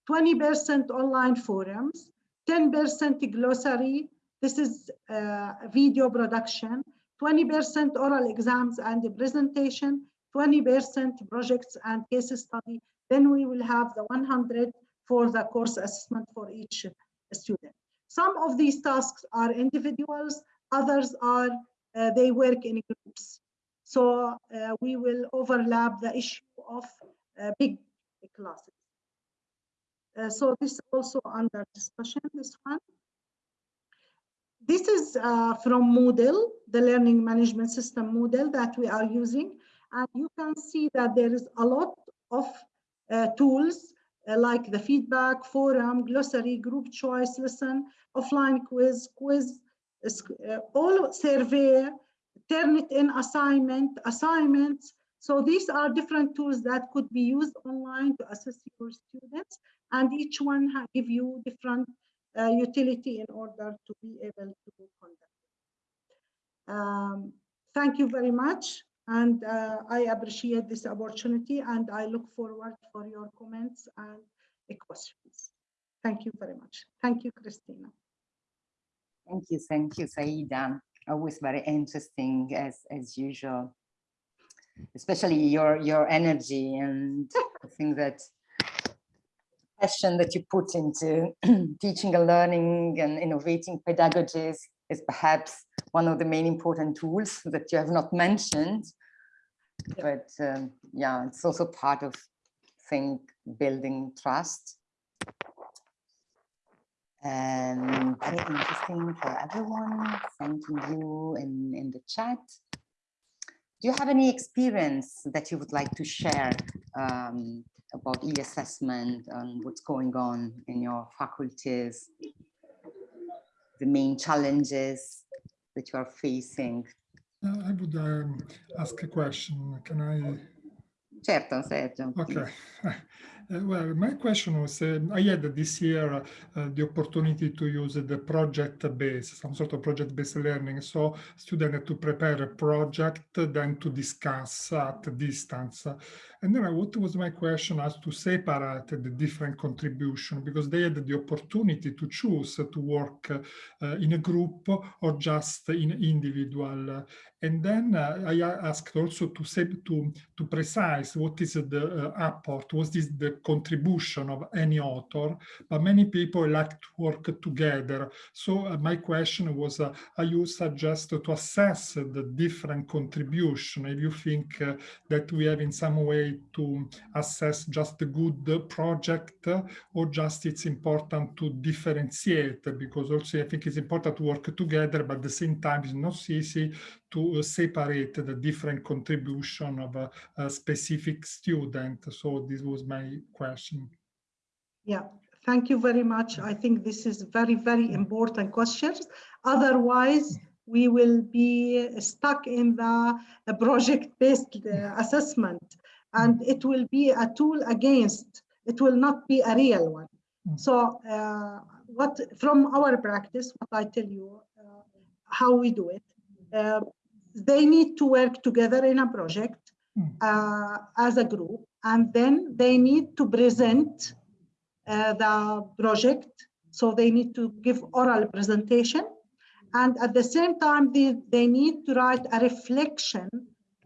20% online forums, 10% glossary, this is uh, video production, 20% oral exams and the presentation, 20% projects and case study. Then we will have the 100 for the course assessment for each student. Some of these tasks are individuals, others are, uh, they work in groups. So uh, we will overlap the issue of uh, big classes. So this is also under discussion, this one. This is uh, from Moodle, the learning management system Moodle that we are using. And you can see that there is a lot of uh, tools uh, like the feedback, forum, glossary, group choice, lesson, offline quiz, quiz, all survey, Turnitin assignment, assignments. So these are different tools that could be used online to assess your students and each one give you different uh, utility in order to be able to conduct. Um, thank you very much. And uh, I appreciate this opportunity and I look forward for your comments and uh, questions. Thank you very much. Thank you, Christina. Thank you, thank you, Saida. Always very interesting as, as usual, especially your, your energy and I think that passion that you put into *clears throat* teaching and learning and innovating pedagogies is perhaps one of the main important tools that you have not mentioned. But um, yeah, it's also part of think building trust. And very interesting for everyone. Thanking you in, in the chat. Do you have any experience that you would like to share um, about e-assessment and what's going on in your faculties, the main challenges that you are facing? Uh, I would um, ask a question. Can I? Certo, Sergio. Okay. *laughs* Uh, well, my question was, uh, I had this year uh, the opportunity to use the project-based, some sort of project-based learning. So students had to prepare a project, then to discuss at distance. And then what was my question as to separate the different contribution because they had the opportunity to choose to work uh, in a group or just in individual. And then uh, I asked also to say to to precise what is the uh, apport, what is the contribution of any author. But many people like to work together. So uh, my question was, uh, are you suggest to assess the different contribution? If you think uh, that we have in some way to assess just a good project or just it's important to differentiate because also I think it's important to work together, but at the same time it's not easy to separate the different contribution of a, a specific student. So this was my question. Yeah, thank you very much. I think this is very, very important questions. Otherwise, we will be stuck in the project-based uh, assessment and it will be a tool against, it will not be a real one. So uh, what from our practice, what I tell you, uh, how we do it, uh, they need to work together in a project uh, as a group, and then they need to present uh, the project. So they need to give oral presentation. And at the same time, they, they need to write a reflection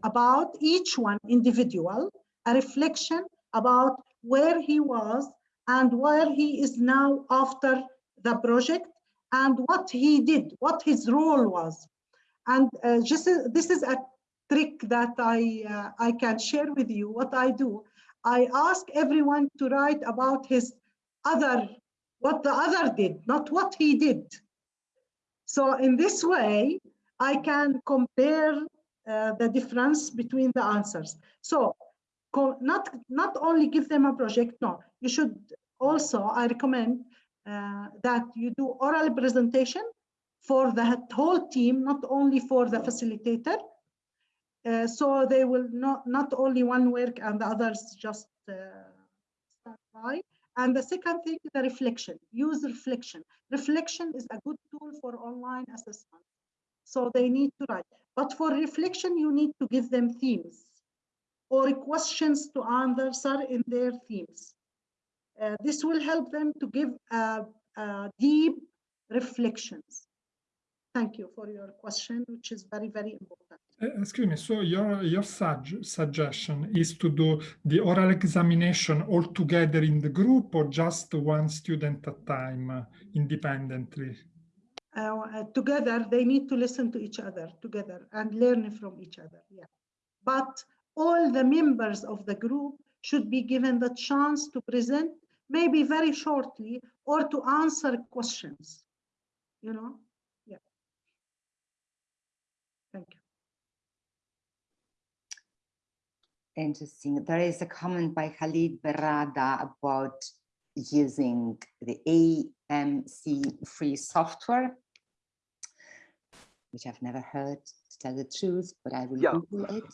about each one individual, a reflection about where he was and where he is now after the project and what he did, what his role was. And uh, just uh, this is a trick that I, uh, I can share with you. What I do, I ask everyone to write about his other, what the other did, not what he did. So in this way, I can compare uh, the difference between the answers. So not, not only give them a project, no, you should also, I recommend uh, that you do oral presentation for the whole team, not only for the facilitator. Uh, so they will not, not only one work and the others just uh, stand by. And the second thing, is the reflection, use reflection. Reflection is a good tool for online assessment. So they need to write. But for reflection, you need to give them themes or questions to answer in their themes. Uh, this will help them to give uh, uh, deep reflections. Thank you for your question, which is very, very important. Uh, excuse me, so your, your sug suggestion is to do the oral examination all together in the group or just one student at a time uh, independently? Uh, together, they need to listen to each other together and learn from each other, yeah. But all the members of the group should be given the chance to present maybe very shortly or to answer questions, you know? Yeah. Thank you. Interesting. There is a comment by Khalid Berrada about using the AMC free software, which I've never heard to tell the truth, but I will Yeah. Google it.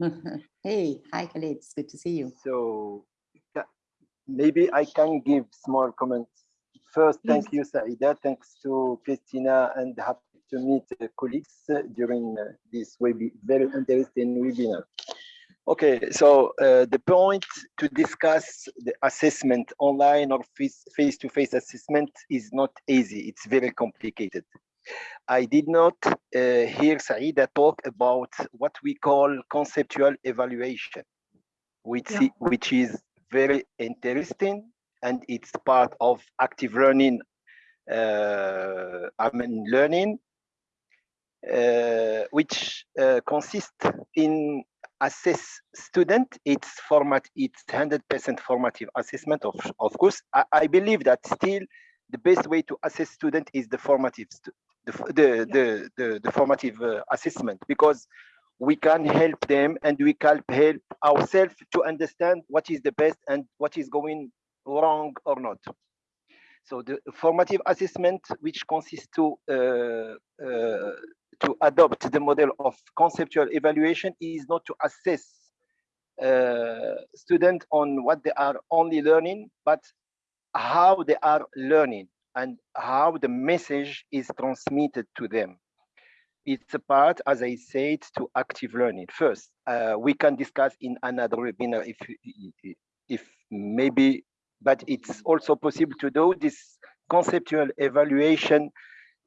*laughs* hey, hi Khalid, it's good to see you. So maybe I can give small comments. First, thank you, Saida. Thanks to Christina and happy to meet colleagues uh, during uh, this very interesting webinar. Okay, so uh, the point to discuss the assessment online or face-to-face -face assessment is not easy. It's very complicated. I did not uh, hear Saida talk about what we call conceptual evaluation, which, Yeah. which is very interesting and it's part of active learning, uh, I mean learning, uh, which uh, consists in assess student, it's format, it's 100% formative assessment of, of course. I, I believe that still the best way to assess student is the formative the, the, the, the, the formative uh, assessment because we can help them and we can help ourselves to understand what is the best and what is going wrong or not. So the formative assessment, which consists to uh, uh, to adopt the model of conceptual evaluation, is not to assess uh, students on what they are only learning, but how they are learning and how the message is transmitted to them. It's a part, as I said, to active learning. First, uh, we can discuss in another webinar if, if maybe, but it's also possible to do this conceptual evaluation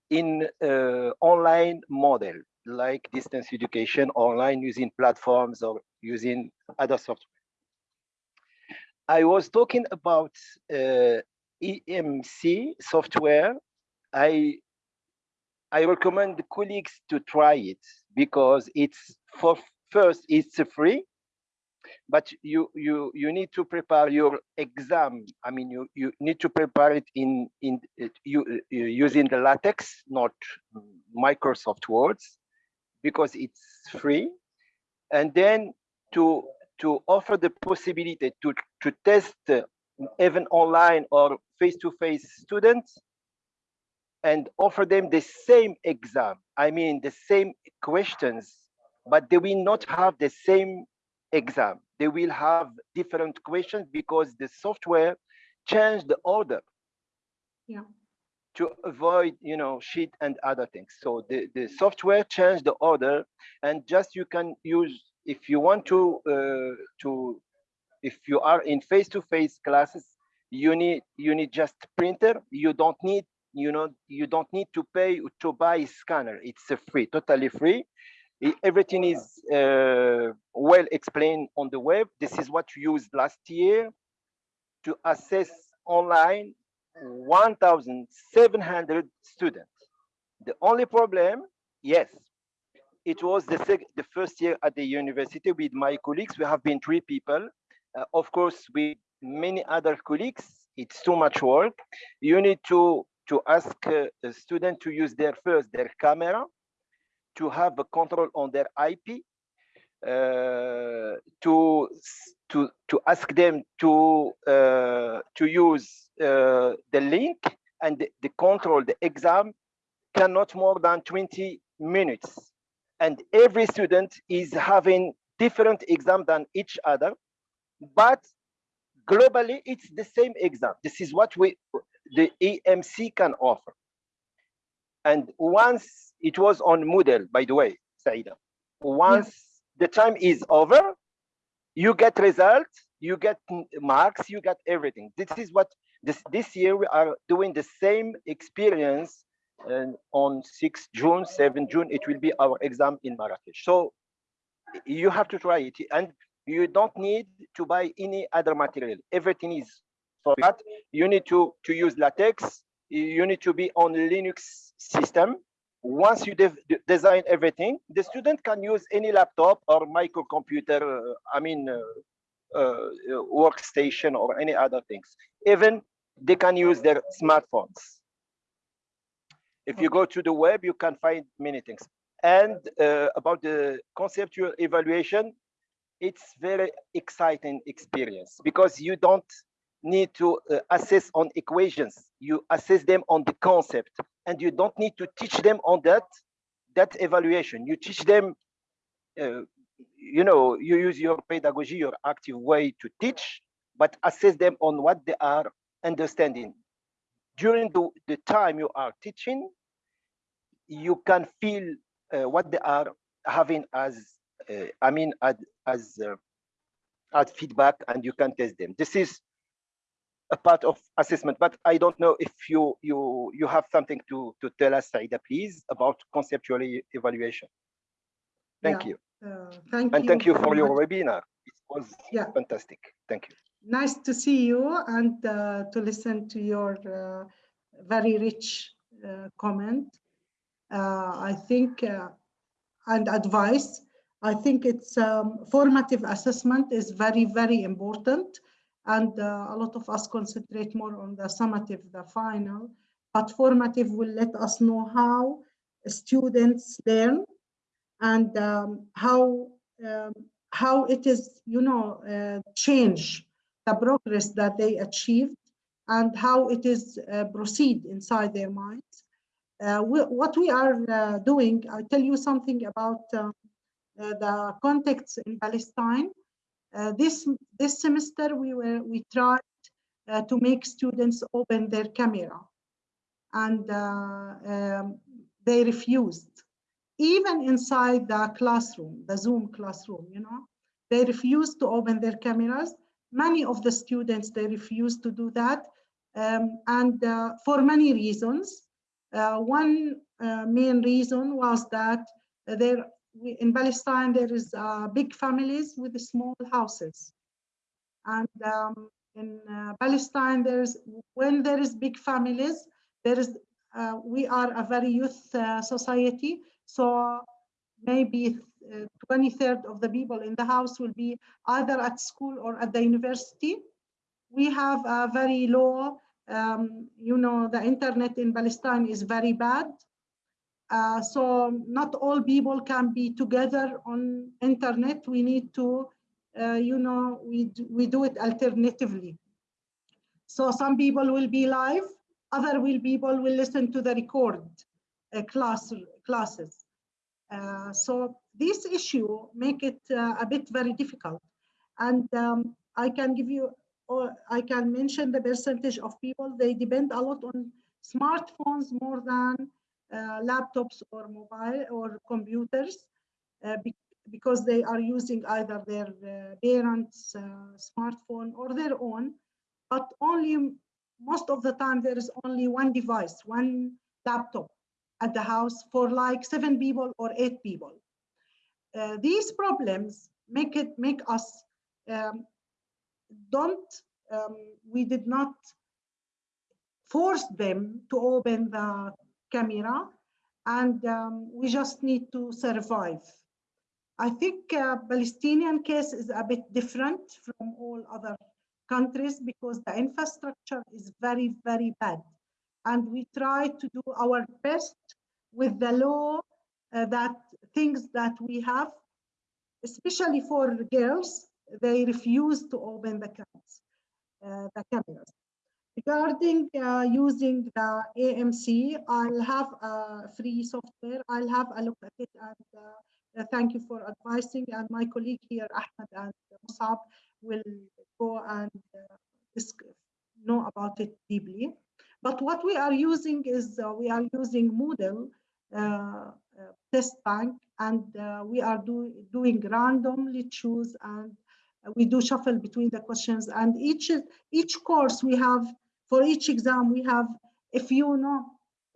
in uh, online model like distance education online using platforms or using other software. I was talking about uh, AMC software. I I recommend colleagues to try it because it's for first it's free, but you you you need to prepare your exam. I mean you you need to prepare it in in you using the LaTeX, not Microsoft Words because it's free. And then to to offer the possibility to to test uh, even online or face-to-face -face students and offer them the same exam. I mean the same questions but they will not have the same exam they will have different questions because the software changed the order yeah to avoid, you know, sheet and other things. So the, the software changed the order and just you can use, if you want to, uh, to, if you are in face-to-face -face classes, you need, you need just printer. You don't need, you know, you don't need to pay to buy scanner. It's free, totally free. Everything is uh, well explained on the web. This is what we used last year to assess online 1,700 students. The only problem, yes, it was the, the first year at the university with my colleagues. We have been three people. Uh, of course, with many other colleagues, it's too much work. You need to, to ask uh, a student to use their first, their camera, to have a control on their IP, uh, to to to ask them to uh, to use uh, the link and the, the, control the exam cannot more than 20 minutes. And every student is having different exam than each other but globally it's the same exam. This is what we the AMC can offer and once it was on moodle by the way saida once yeah. the time is over you get results, you get marks, you get everything. This is what this this year we are doing the same experience and on 6 June, 7 June, it will be our exam in Marrakesh. So you have to try it and you don't need to buy any other material. Everything is for that. You need to, to use LaTeX. You need to be on Linux system once you de design everything, the student can use any laptop or microcomputer, uh, I mean, uh, uh, workstation or any other things. Even they can use their smartphones. If you go to the web, you can find many things. And uh, about the conceptual evaluation, it's very exciting experience because you don't need to uh, assess on equations. You assess them on the concept and you don't need to teach them on that, that evaluation. You teach them, uh, you know, you use your pedagogy, your active way to teach, but assess them on what they are understanding. During the, the time you are teaching, you can feel uh, what they are having as, uh, I mean, as, as, uh, as feedback and you can test them. This is a part of assessment, but I don't know if you you you have something to to tell us, Saida, please, about conceptual evaluation. Thank yeah. you. Uh, thank and you thank you for your webinar. It was yeah. fantastic. Thank you. Nice to see you and uh, to listen to your uh, very rich uh, comment. Uh, I think uh, and advice. I think it's um, formative assessment is very very important and uh, a lot of us concentrate more on the summative, the final, but formative will let us know how students learn and um, how um, how it is, you know, uh, change the progress that they achieved and how it is uh, proceed inside their minds. Uh, we, what we are uh, doing, I'll tell you something about uh, uh, the context in Palestine this, this semester, we were, we tried uh, to make students open their camera and uh, um, they refused. Even inside the classroom, the Zoom classroom, you know, they refused to open their cameras. Many of the students, they refused to do that. Um, and uh, for many reasons. Uh, one uh, main reason was that there we- in Palestine, there is uh, big families with small houses. And um, in uh, Palestine, there's when there is big families, there is uh, we are a very youth uh, society. So maybe uh, 23rd of the people in the house will be either at school or at the university. We have a very low, um, you know, the internet in Palestine is very bad. Uh, so not all people can be together on internet. We need to, uh, you know, we, do, we do it alternatively. So some people will be live, other will people will listen to the record uh, class, classes. Uh, so this issue make it uh, a bit very difficult. And um, I can give you, or I can mention the percentage of people, they depend a lot on smartphones more than laptops or mobile or computers uh, be because they are using either their uh, parents' smartphone or their own, but only most of the time there is only one device, one laptop at the house for like seven people or eight people. Uh, these problems make it make us um, don't um, we did not force them to open the camera and um, we just need to survive. I think uh, Palestinian case is a bit different from all other countries because the infrastructure is very, very bad. And we try to do our best with the law uh, that things that we have, especially for girls, they refuse to open the cameras. Uh, the cameras. Regarding uh, using the AMC, I'll have a free software. I'll have a look at it and uh, thank you for advising. And my colleague here, Ahmed and Musab, will go and uh, know about it deeply. But what we are using is uh, we are using Moodle uh, test bank and we are do, doing randomly choose and we do shuffle between the questions and each each course we have for each exam we have if you know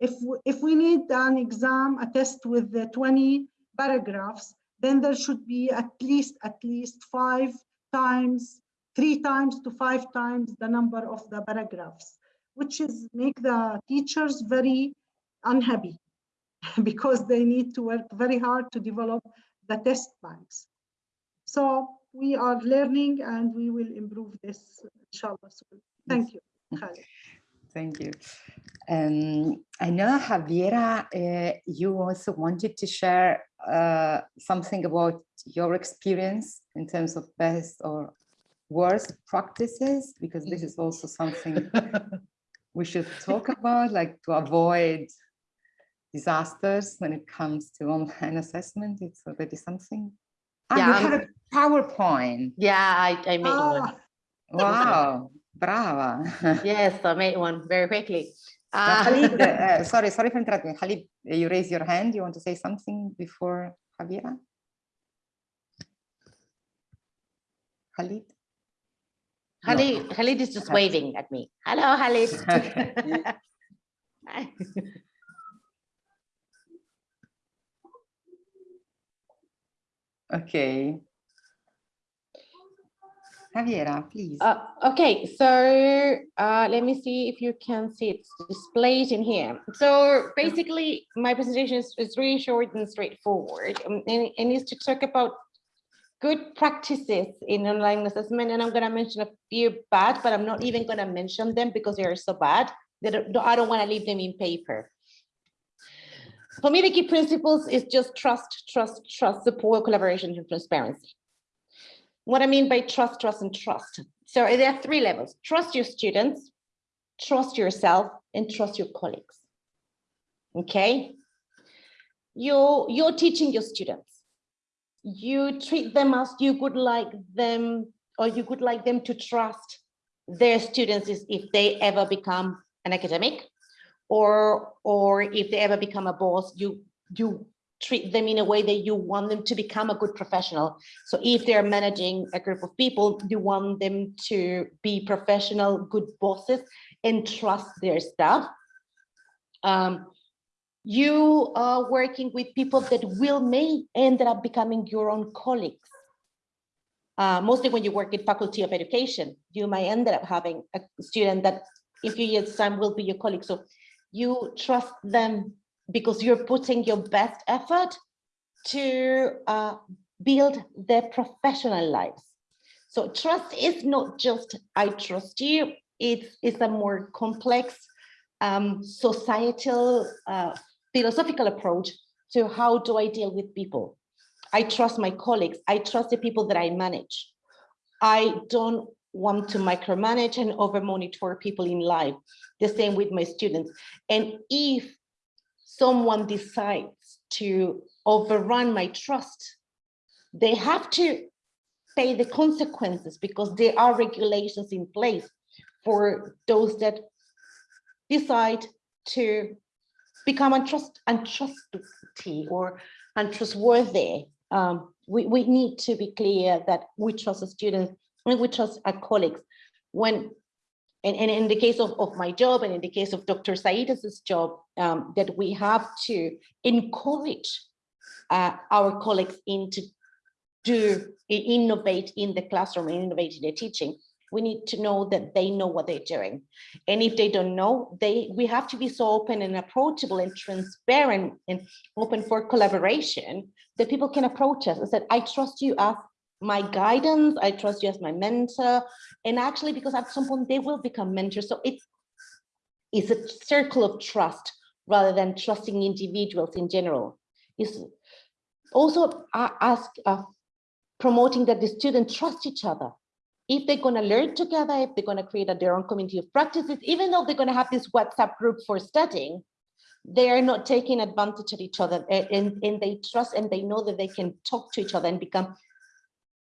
if we, if we need an exam a test with the 20 paragraphs then there should be at least at least five times three times to five times the number of the paragraphs which is make the teachers very unhappy *laughs* because they need to work very hard to develop the test banks so we are learning and we will improve this inshallah so thank you Khalid. Thank you. Um, I know, Javiera, uh, you also wanted to share uh, something about your experience in terms of best or worst practices, because this is also something *laughs* we should talk about, like to avoid disasters when it comes to online assessment. It's already something. Ah, Yeah, you I'm- have a PowerPoint. Yeah, I, I made one. Ah, Wow, brava. Yes, I made one very quickly. Uh, Uh, Khalid, *laughs* uh, sorry, sorry for interrupting. Khalid, uh, you raise your hand. You want to say something before Javiera? Khalid? Khalid, Khalid is just waving at me. Hello, Khalid. *laughs* Okay. *laughs* Javiera, please. Uh, okay, so uh, let me see if you can see it's displayed in here. So basically, my presentation is, is really short and straightforward, um, and, and is to talk about good practices in online assessment. And I'm going to mention a few bad, but I'm not even going to mention them because they are so bad that I don't want to leave them in paper. For me, the key principles is just trust, trust, trust, support, collaboration, and transparency what I mean by trust, trust, and trust. So there are three levels. Trust your students, trust yourself, and trust your colleagues. Okay? You're, you're teaching your students. you treat them as you would like them or you would like them to trust their students if they ever become an academic or or if they ever become a boss you you treat them in a way that you want them to become a good professional so if they're managing a group of people you want them to be professional good bosses and trust their staff um, you are working with people that will may end up becoming your own colleagues. Uh, mostly when you work in faculty of education, you might end up having a student that in few years time will be your colleague. So you trust them because you're putting your best effort to uh, build their professional lives. So trust is not just I trust you, it's, it's a more complex um, societal uh, philosophical approach to how do I deal with people. I trust my colleagues. I trust the people that I manage. I don't want to micromanage and over monitor people in life. The same with my students. And if someone decides to overrun my trust, they have to pay the consequences because there are regulations in place for those that decide to become untrust, untrustworthy or untrustworthy. Um, we, we need to be clear that we trust the students and we trust our colleagues. When, and, and in the case of, of my job and in the case of Dr. Saidas's job, um, that we have to encourage uh, our colleagues into to innovate in the classroom, and innovate in their teaching we need to know that they know what they're doing. And if they don't know, they we have to be so open and approachable and transparent and open for collaboration that people can approach us and say, I trust you as my guidance, I trust you as my mentor. And actually, because at some point they will become mentors. So it is a circle of trust rather than trusting individuals in general. Is also ask uh, promoting that the students trust each other if they're going to learn together, if they're going to create a, their own community of practices, even though they're going to have this WhatsApp group for studying, they are not taking advantage of each other and, and they trust and they know that they can talk to each other and become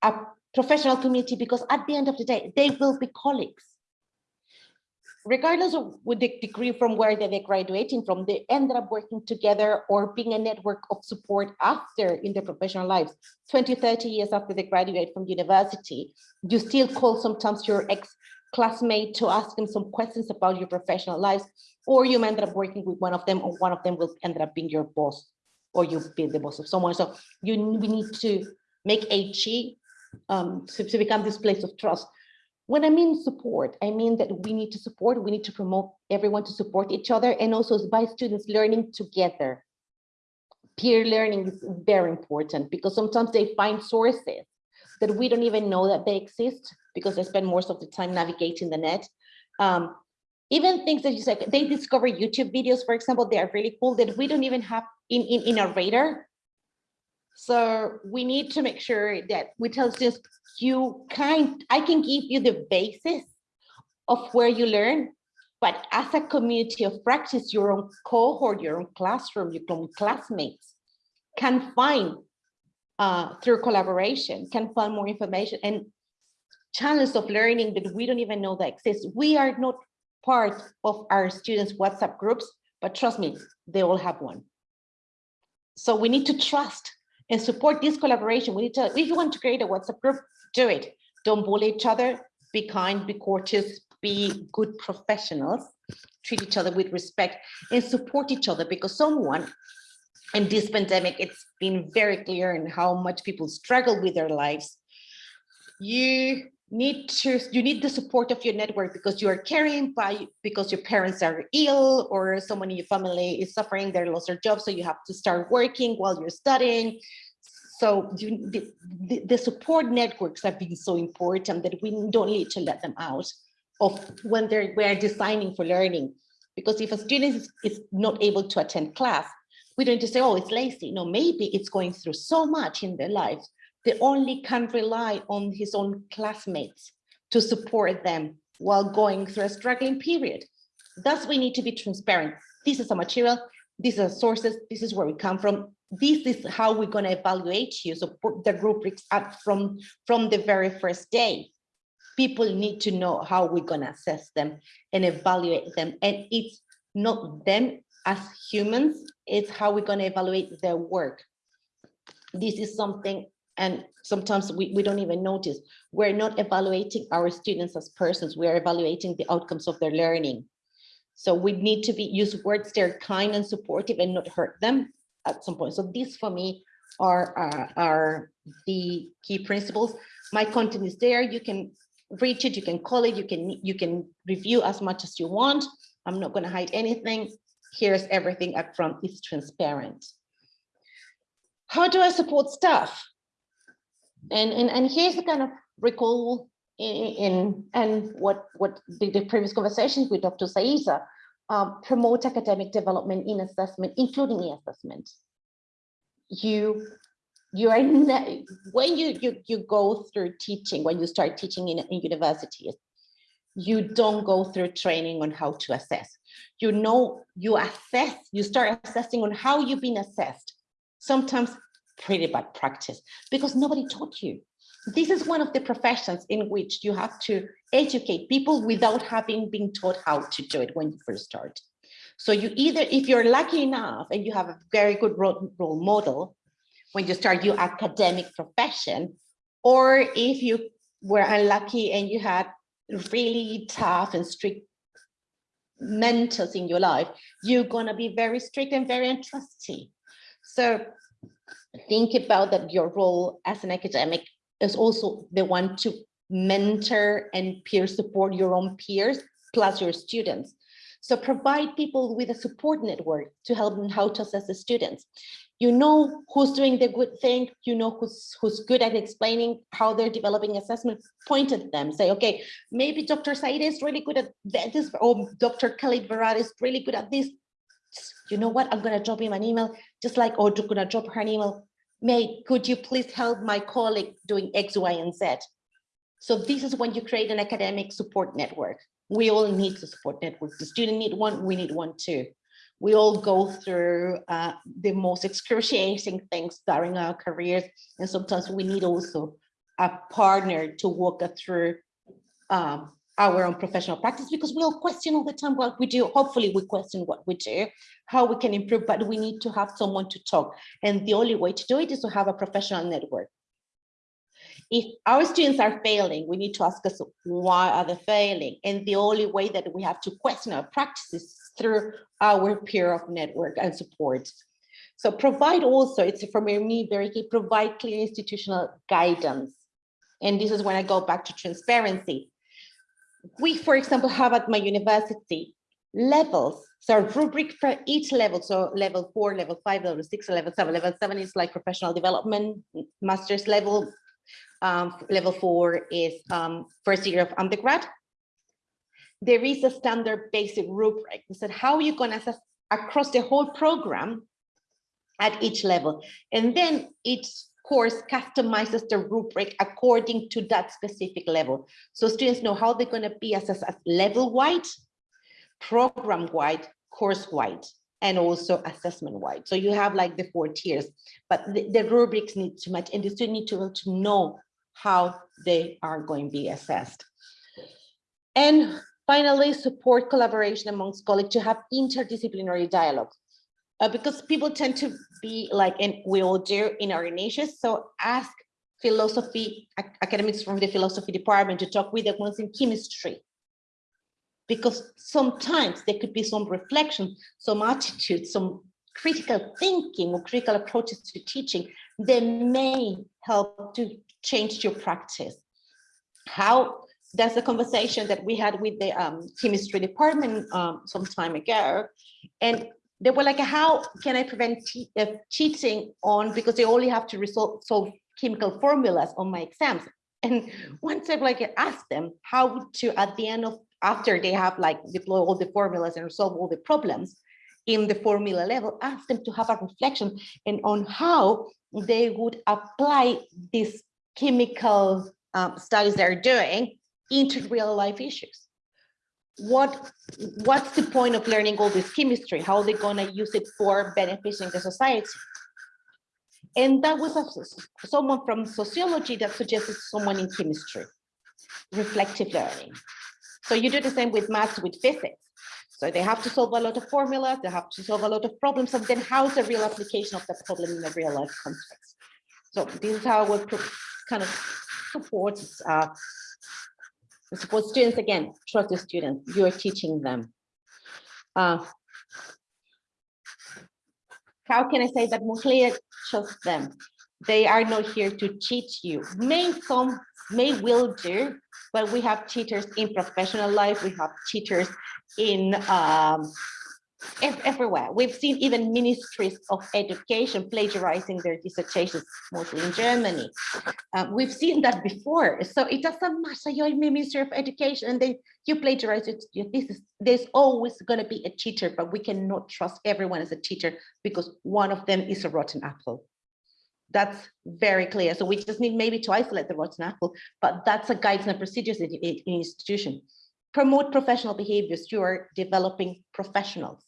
a professional community because at the end of the day, they will be colleagues regardless of with the degree from where they're graduating from, they ended up working together or being a network of support after in their professional lives. 20, 30 years after they graduate from university, you still call sometimes your ex-classmate to ask them some questions about your professional lives, or you end up working with one of them, or one of them will end up being your boss, or you be the boss of someone. So you we need to make HE um, to, to become this place of trust when I mean support, I mean that we need to support, we need to promote everyone to support each other and also by students learning together. Peer learning is very important because sometimes they find sources that we don't even know that they exist because they spend most of the time navigating the net. Um, even things that you said, they discover YouTube videos, for example, they are really cool that we don't even have in, in, in our radar. So we need to make sure that we tell students, you kind, I can give you the basis of where you learn, but as a community of practice, your own cohort, your own classroom, your own classmates can find uh, through collaboration, can find more information and channels of learning that we don't even know that exist. We are not part of our students' WhatsApp groups, but trust me, they all have one. So we need to trust and support this collaboration. We need to, if you want to create a WhatsApp group, do it. Don't bully each other, be kind, be courteous, be good professionals, treat each other with respect and support each other because someone in this pandemic, it's been very clear in how much people struggle with their lives. You need to you need the support of your network because you are caring by because your parents are ill or someone in your family is suffering they lost their job so you have to start working while you're studying. So you, the, the, support networks have been so important that we don't need to let them out of when they're we're designing for learning. Because if a student is, is not able to attend class we don't just say oh it's lazy. No maybe it's going through so much in their lives they only can rely on his own classmates to support them while going through a struggling period. Thus, we need to be transparent. This is a material, these are sources, this is where we come from. this is how we're going to evaluate you. So put the rubrics up from, from the very first day. People need to know how we're going to assess them and evaluate them. And it's not them as humans, it's how we're going to evaluate their work. This is something, and sometimes we, we don't even notice, we're not evaluating our students as persons, we're evaluating the outcomes of their learning. So we need to be use words that are kind and supportive and not hurt them at some point. So these for me are, uh, are the key principles. My content is there. You can reach it, you can call it, you can, you can review as much as you want. I'm not going to hide anything. Here's everything up front. It's transparent. How do I support staff? And, and, and here's the kind of recall in, in and what, what the, the previous conversations with Dr. Saida, um, promote academic development in assessment, including e-assessment. You, you are when you, you you go through teaching, when you start teaching in, in universities, you don't go through training on how to assess. You know, you assess, you start assessing on how you've been assessed. Sometimes pretty bad practice because nobody taught you. This is one of the professions in which you have to educate people without having been taught how to do it when you first start. So you either, if you're lucky enough and you have a very good role, model when you start your academic profession, or if you were unlucky and you had really tough and strict mentors in your life, you're gonna be very strict and very untrusty. So think about that your role as an academic is also the one to mentor and peer support your own peers plus your students. So provide people with a support network to help them how to assess the students. You know who's doing the good thing, you know who's who's good at explaining how they're developing assessment, point at them, say, okay, maybe Dr. Said is really good at this, or Dr. Khalid Berrada is really good at this. You know what, I'm gonna drop him an email, just like, or gonna drop her an email, May, could you please help my colleague doing X, Y, and Z? So this is when you create an academic support network. We all need a support network. The student need one, we need one too. We all go through uh, the most excruciating things during our careers. And sometimes we need also a partner to walk us through um, our own professional practice because we all question all the time what we do. Hopefully we question what we do, how we can improve, but we need to have someone to talk. And the only way to do it is to have a professional network. If our students are failing, we need to ask us why are they failing? And the only way that we have to question our practices through our peer of network and support. So provide also, it's for me very key, provide clear institutional guidance. And this is when I go back to transparency we, for example, have at my university levels. So rubric for each level. So level four, level five, level six, level seven. Level seven is like professional development, master's level. Um, level four is um, first year of undergrad. There is a standard basic rubric. They said, how are you going to assess across the whole program at each level? And then each course customizes the rubric according to that specific level. So students know how they're going to be assessed as level-wide, program-wide, course-wide, and also assessment-wide. So you have like the four tiers, but the, the rubrics need to match and the student need to, to know how they are going to be assessed. And finally, support collaboration amongst colleagues to have interdisciplinary dialogue uh, because people tend to be like, and we all do in our niches. So ask philosophy academics from the philosophy department to talk with the ones in chemistry. Because sometimes there could be some reflection, some attitude, some critical thinking or critical approaches to teaching that may help to change your practice. How that's a conversation that we had with the um, chemistry department um, some time ago. And they were like, how can I prevent uh, cheating on, because they only have to resolve, solve chemical formulas on my exams. And once I've like asked them how to, at the end of, after they have like deploy all the formulas and resolve all the problems in the formula level, ask them to have a reflection and on how they would apply these chemical um, studies they're doing into real life issues what what's the point of learning all this chemistry how are they going to use it for benefiting the society And that was a- someone from sociology that suggested someone in chemistry, reflective learning. So you do the same with maths, with physics. So they have to solve a lot of formulas, they have to solve a lot of problems, and then how's the real application of the problem in a real life context? So this is how we kind of supports uh, support students again, trust the students, you are teaching them. Uh, how can I say that more? Trust them. They are not here to teach you. May some, may will do, but we have teachers in professional life. We have teachers in um, everywhere. We've seen even ministries of education plagiarizing their dissertations, mostly in Germany. Um, we've seen that before. So it doesn't matter, you're in Ministry of Education and then you plagiarize it. you- This is, there's always going to be a teacher, but we cannot trust everyone as a teacher because one of them is a rotten apple. That's very clear. So we just need maybe to isolate the rotten apple, but that's a guidance and procedures in, in in institution. Promote professional behaviors. You are developing professionals.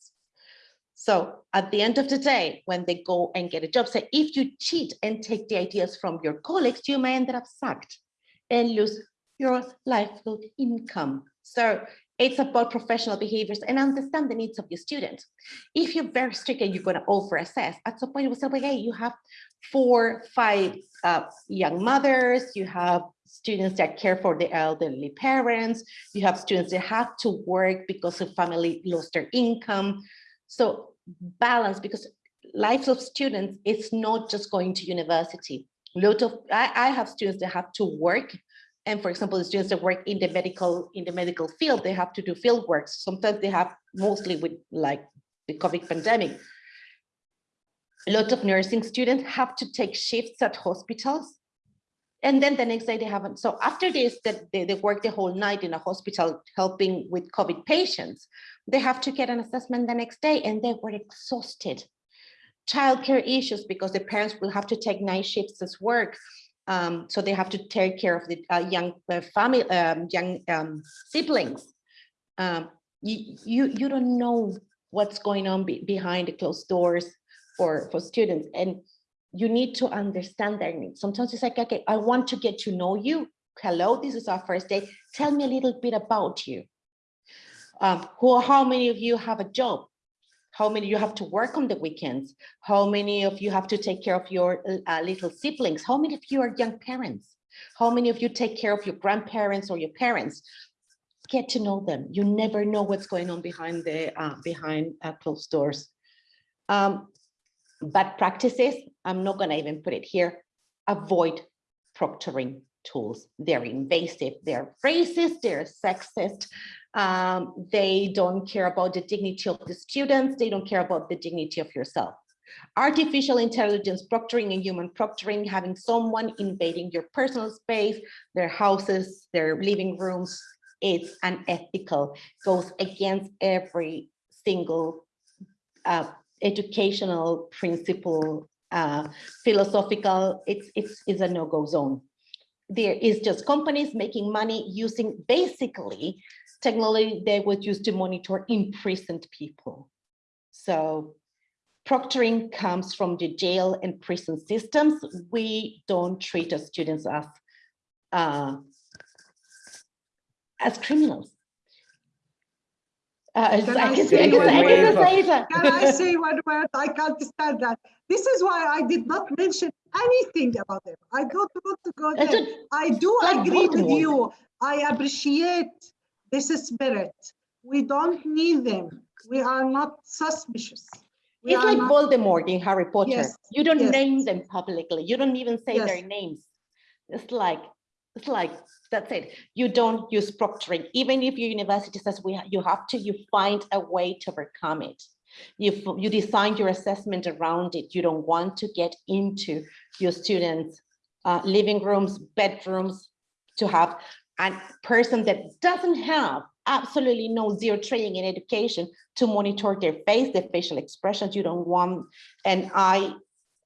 So at the end of the day, when they go and get a job, say if you cheat and take the ideas from your colleagues, you may end up sacked and lose your livelihood income. So it's about professional behaviors and understand the needs of your student. If you're very strict and you're going to over assess, at some point you will say, well, hey, you have four, five uh, young mothers, you have students that care for the elderly parents, you have students that have to work because the family lost their income. So balance, because lives of students, it's not just going to university. Lot of, I, I have students that have to work. And for example, the students that work in the medical, in the medical field, they have to do field work. Sometimes they have mostly with like the COVID pandemic. A lot of nursing students have to take shifts at hospitals. And then the next day they haven't. So after this, that they, they work the whole night in a hospital helping with COVID patients, they have to get an assessment the next day and they were exhausted. Childcare issues because the parents will have to take night shifts as work. Um, so they have to take care of the uh, young uh, family, um, young um, siblings. Um, you, you, you don't know what's going on be behind the closed doors for, for students. And you need to understand their needs. Sometimes it's like, okay, I want to get to know you. Hello, this is our first day. Tell me a little bit about you. Um, who, how many of you have a job? How many you have to work on the weekends? How many of you have to take care of your uh, little siblings? How many of you are young parents? How many of you take care of your grandparents or your parents? Get to know them. You never know what's going on behind the uh, behind uh, closed doors. Um, bad practices, I'm not going to even put it here. Avoid proctoring tools. They're invasive, they're racist, they're sexist. Um, they don't care about the dignity of the students. They don't care about the dignity of yourself. Artificial intelligence proctoring and human proctoring, having someone invading your personal space, their houses, their living rooms, it's unethical, goes against every single uh, educational principle, uh, philosophical, it's, it's, it's a no-go zone. There is just companies making money using basically technology they would use to monitor imprisoned people. So proctoring comes from the jail and prison systems. We don't treat our students as, uh, as criminals. Uh, Can I can say I can one say- I can word? say that. Can I say one word? I can't stand that. This is why I did not mention anything about them. I don't want to go there. I do agree with you. I appreciate this spirit. We don't need them. We are not suspicious. We It's like not- Voldemort in Harry Potter. Yes, You don't yes. name them publicly. You don't even say their Yes. names. It's like, it's like, that's it. You don't use proctoring. Even if your university says we, you have to, you find a way to overcome it. You, you design your assessment around it. You don't want to get into your students' uh, living rooms, bedrooms, to have a person that doesn't have absolutely no zero training in education to monitor their face, their facial expressions. You don't want an eye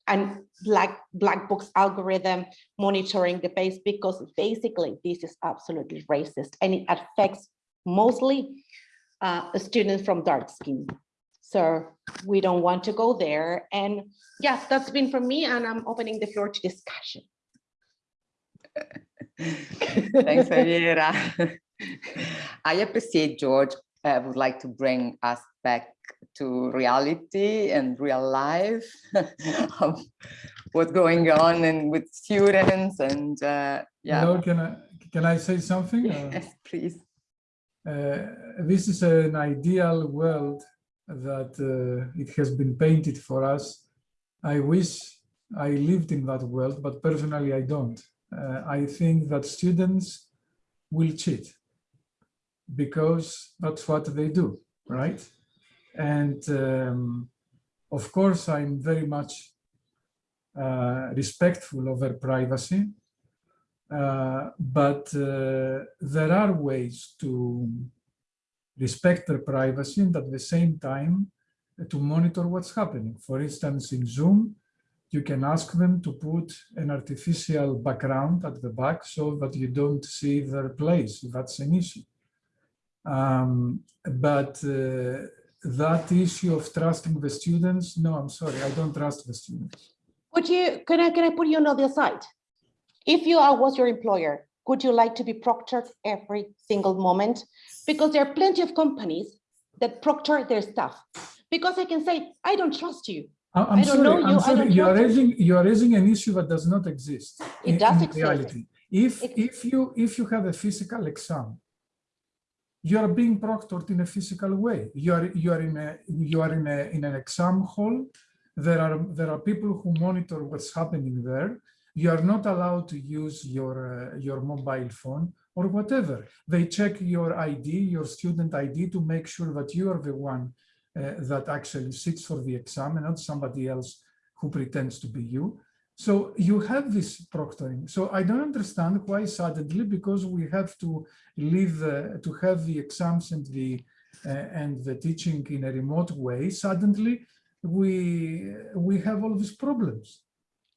and black black box algorithm monitoring the base because basically this is absolutely racist and it affects mostly uh, students from dark skin. So we don't want to go there. And yeah, that's been from me and I'm opening the floor to discussion. Thanks, Javiera. *laughs* I appreciate George uh, would like to bring us back to reality and real life *laughs* of what's going on and with students and uh, yeah. Hello, can I can I say something? Uh, Yes, please. uh, this is an ideal world that uh, it has been painted for us. I wish I lived in that world, but personally I don't. Uh, I think that students will cheat because that's what they do, right? And um, of course, I'm very much uh, respectful of their privacy. Uh, but uh, there are ways to respect their privacy and at the same time uh, to monitor what's happening. For instance, in Zoom, you can ask them to put an artificial background at the back so that you don't see their place. That's an issue. Um, but uh, that issue of trusting the students, no, I'm sorry, I don't trust the students. Would you, can I, can I put you on the other side? If you are, was your employer, would you like to be proctored every single moment? Because there are plenty of companies that proctor their staff. Because I can say, I don't trust you. I'm I don't sorry, know you, I'm sorry, you are trust you. raising, you are raising an issue that does not exist. It in- does in exist. reality. If, It- if you, if you have a physical exam, you are being proctored in a physical way. You are, you are in a, you are in a, in an exam hall. There are, there are people who monitor what's happening there. You are not allowed to use your, uh, your mobile phone or whatever. They check your ID, your student ID to make sure that you are the one uh, that actually sits for the exam and not somebody else who pretends to be you. So you have this proctoring. So I don't understand why suddenly, because we have to leave, uh, to have the exams and the uh, and the teaching in a remote way, suddenly we we have all these problems.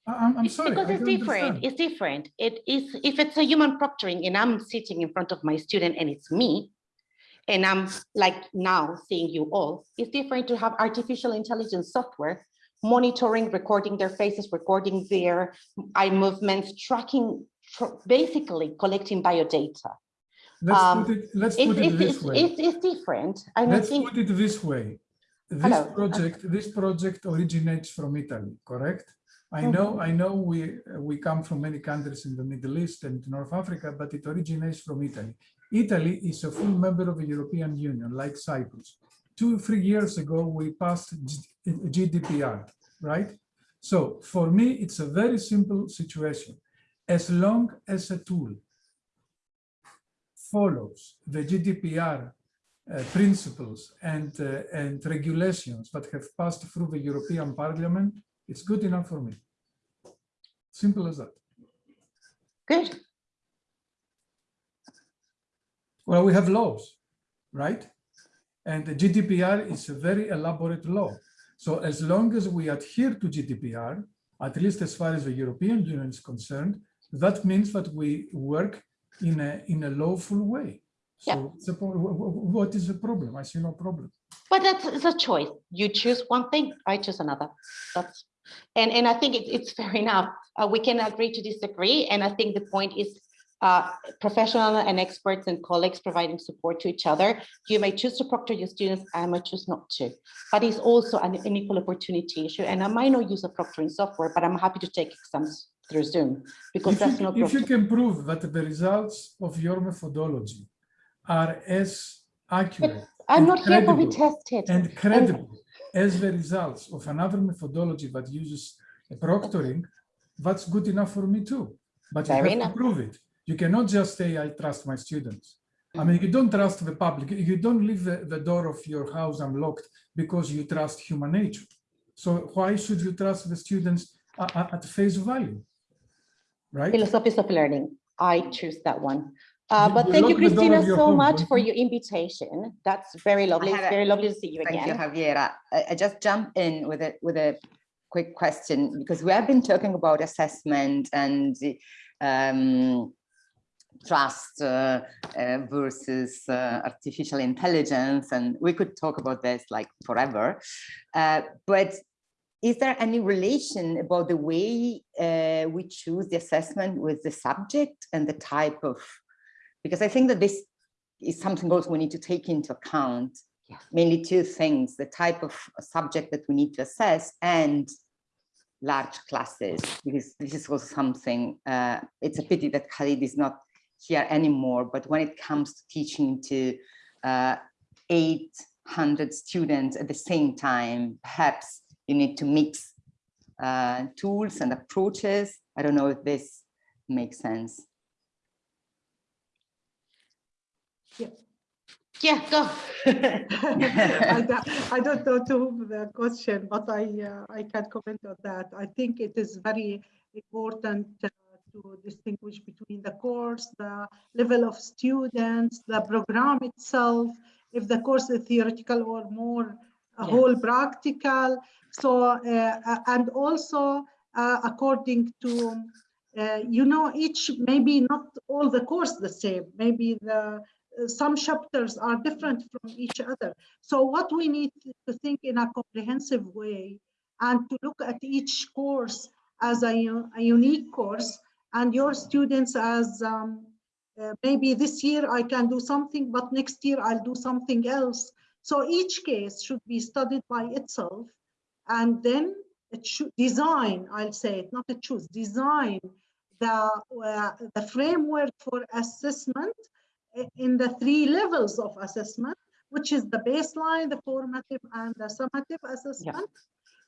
I'm, I'm sorry. Because it's different, understand. it's different. It is, if it's a human proctoring and I'm sitting in front of my student and it's me, and I'm like now seeing you all, it's different to have artificial intelligence software monitoring, recording their faces, recording their eye movements, tracking, tr- basically collecting biodata. Let's um, put it, let's put it it's, this it's, way. it's, it's different. I Let's think, put it this way. This Hello. project, this project originates from Italy, correct? I Mm-hmm. know, I know we we come from many countries in the Middle East and North Africa, but it originates from Italy. Italy is a full member of the European Union, like Cyprus. Two, three years ago, we passed GDPR, right? So for me, it's a very simple situation. As long as a tool follows the GDPR uh, principles and, uh, and regulations that have passed through the European Parliament, it's good enough for me. Simple as that. good, Well, we have laws, right? And the GDPR is a very elaborate law. So as long as we adhere to GDPR, at least as far as the European Union is concerned, that means that we work in a, in a lawful way. Yeah. So it's a pro- wh- wh- what is the problem? I see no problem. but that's it's a choice. You choose one thing, I choose another. That's, and, and I think it, it's fair *laughs* enough. Uh, we can agree to disagree. And I think the point is uh, professional and experts and colleagues providing support to each other. You may choose to proctor your students, I might choose not to. But it's also an, an equal opportunity issue. And I might not use a proctoring software, but I'm happy to take exams through Zoom because If that's you, no if you can prove that the results of your methodology are as accurate I'm and not here for credible retested. and credible as the results of another methodology that uses a proctoring, that's good enough for me too. But you Fair have enough. to prove it. You cannot just say, I trust my students. I mean, you don't trust the public. You don't leave the, the door of your house unlocked because you trust human nature. So why should you trust the students a- a- at face value? Right? Philosophies of learning. I choose that one. Uh, but you thank you, lock the door of Christina, so home, much don't for you? your invitation. That's very lovely. It's had a- very lovely to see you Thank you. Javiera. I, I just jump in with a with a quick question because we have been talking about assessment and um, trust uh, uh, versus uh, artificial intelligence. And we could talk about this like forever. Uh, but is there any relation about the way uh, we choose the assessment with the subject and the type of, because I think that this is something also we need to take into account, Yeah. mainly two things, the type of subject that we need to assess and large classes, because this is also something, uh, it's a pity that Khalid is not here anymore, but when it comes to teaching to uh, 800 students at the same time, perhaps you need to mix uh, tools and approaches. I don't know if this makes sense. Yeah, Yeah, go. *laughs* I don't, I don't know to whom the question, but I, uh, I can comment on that. I think it is very important uh, to distinguish between the course, the level of students, the program itself, if the course is theoretical or more a Yeah. whole practical. So, uh, uh, and also uh, according to, uh, you know, each, maybe not all the course the same, maybe the uh, some chapters are different from each other. So what we need to think in a comprehensive way and to look at each course as a, a unique course and your students as um, uh, maybe this year I can do something, but next year I'll do something else. So each case should be studied by itself and then it should design, I'll say it, not to choose, design the, uh, the framework for assessment in the three levels of assessment, which is the baseline, the formative, and the summative assessment,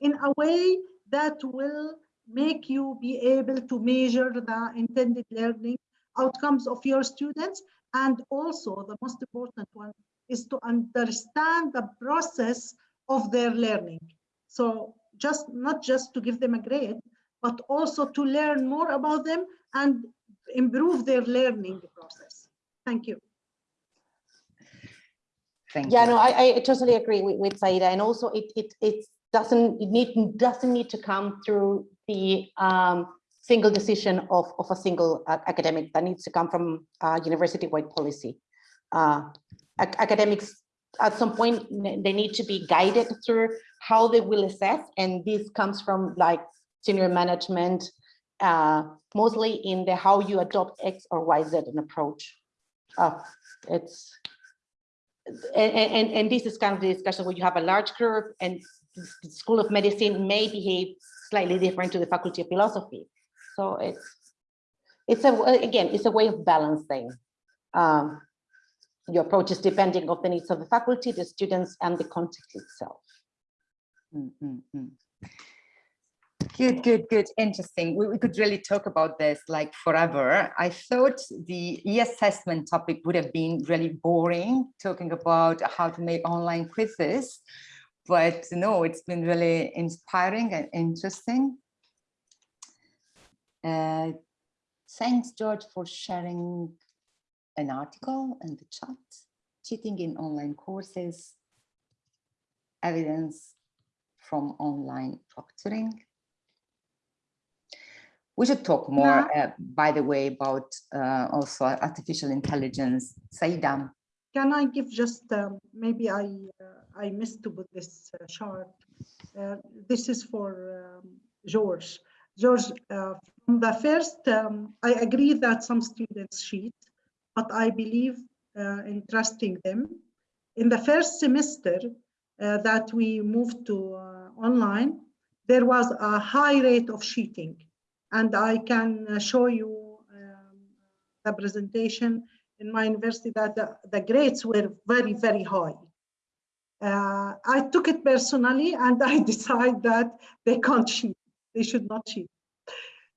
in a way that will make you be able to measure the intended learning outcomes of your students. And also, the most important one is to understand the process of their learning. So just not just to give them a grade, but also to learn more about them and improve their learning process. Thank you. Thank you. Yeah, you. no, I, I totally agree with, with Saida. And also it, it, it doesn't, it need, doesn't need to come through the um, single decision of, of a single uh, academic that needs to come from uh, university-wide policy. Uh, ac- academics, at some point, they need to be guided through how they will assess. And this comes from like senior management, uh, mostly in the how you adopt X or Y, Z an approach. Uh, it's, and, and, and this is kind of the discussion where you have a large group and the School of Medicine may behave slightly different to the Faculty of Philosophy. So it's, it's a, again, it's a way of balancing um, your approaches depending on the needs of the faculty, the students, and the context itself. Mm, mm, mm. Good, good, good. Interesting. We, we could really talk about this like forever. I thought the e-assessment topic would have been really boring, talking about how to make online quizzes. But no, it's been really inspiring and interesting. Uh, thanks, George, for sharing an article in the chat. Cheating in online courses, evidence from online proctoring. We should talk more, uh, by the way, about uh, also artificial intelligence. Saida, Can I give just, um, maybe I, uh, I missed to put this uh, chart. Uh, This is for um, George. George, uh, from the first, um, I agree that some students cheat, but I believe uh, in trusting them. In the first semester uh, that we moved to uh, online, there was a high rate of cheating. And I can uh, show you um, the presentation in my university that the, the grades were very, very high. Uh, I took it personally and I *laughs* decided that they can't cheat. They should not cheat.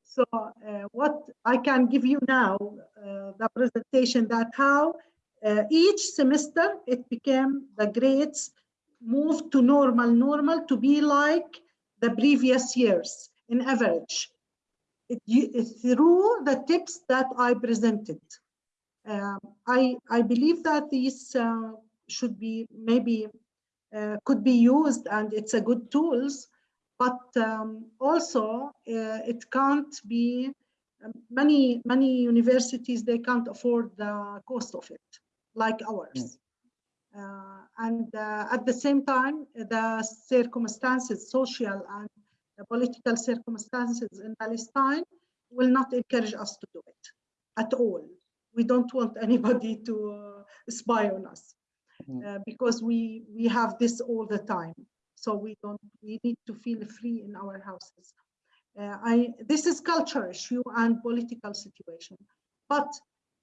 So uh, what I can give you now, uh, the presentation that how uh, each semester it became the grades moved to normal, normal to be like the previous years in average. It, you- through the tips that I presented. Um, I, I believe that these uh, should be maybe uh, could be used and it's a good tools, but um, also uh, it can't be um, many, many universities, they can't afford the cost of it, like ours. Uh, and uh, at the same time, the circumstances, social and the political circumstances in Palestine will not encourage us to do it at all. We don't want *laughs* anybody to uh, spy on us. Uh, because we we have this all the time. So we don't we need to feel free in our houses. Uh, I this is culture issue and political situation, but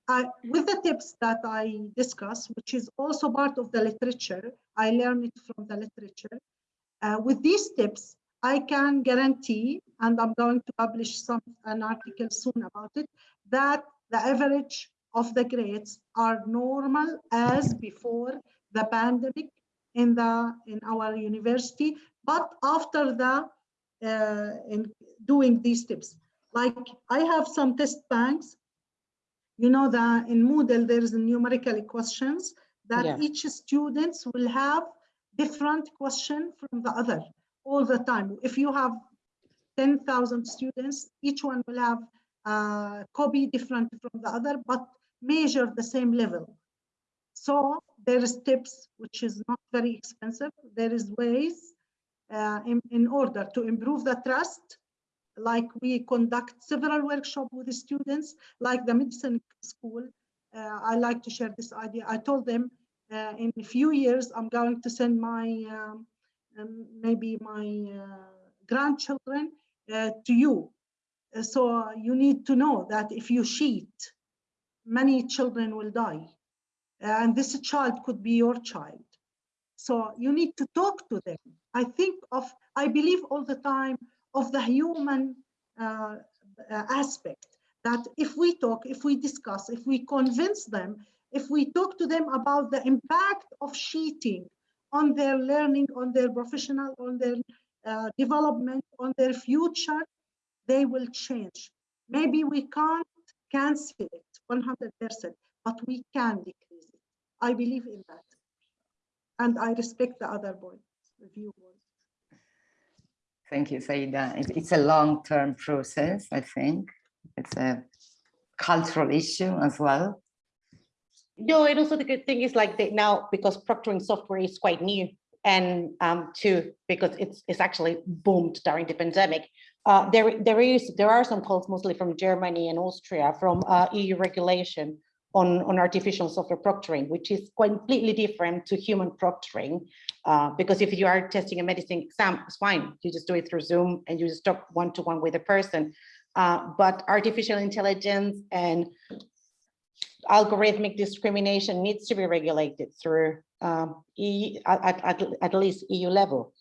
I, with the tips that I discuss, which is also part of the literature, I learned it from the literature. Uh, with these tips, I can guarantee, and I'm going to publish some an article soon about it, that the average of the grades are normal as before the pandemic in the in our university, but after the uh, in doing these tips, like I have some test banks. You know that in Moodle there is numerical questions that Yeah. each students will have different question from the other all the time. If you have 10,000 students, each one will have a copy different from the other, but measure the same level. So there is tips, which is not very expensive. There is ways uh, in, in order to improve the trust, like we conduct several workshops with the students, like the medicine school. Uh, I like to share this idea. I told them uh, in a few years, I'm going to send my, um, um, maybe my uh, grandchildren uh, to you. Uh, So you need to know that if you cheat, many children will die. And this child could be your child. So you need to talk to them. I think of, I believe all the time of the human uh, aspect that if we talk, if we discuss, if we convince them, if we talk to them about the impact of cheating on their learning, on their professional, on their uh, development, on their future, they will change. Maybe we can't cancel it 100%, but we can decrease it. I believe in that. And I respect the other point, the viewpoint. Thank you, Saida. It's, it's a long-term process, I think. It's a cultural issue as well. No, and also the good thing is like that now because proctoring software is quite new and um too because it's it's actually boomed during the pandemic. Uh, there there is there are some calls mostly from Germany and Austria from uh, EU regulation on on artificial software proctoring, which is completely different to human proctoring. Uh, because if you are testing a medicine exam, it's fine. You just do it through Zoom and you just talk one to one with a person. Uh, but artificial intelligence and algorithmic discrimination needs to be regulated through um, E- at, at, at least EU level.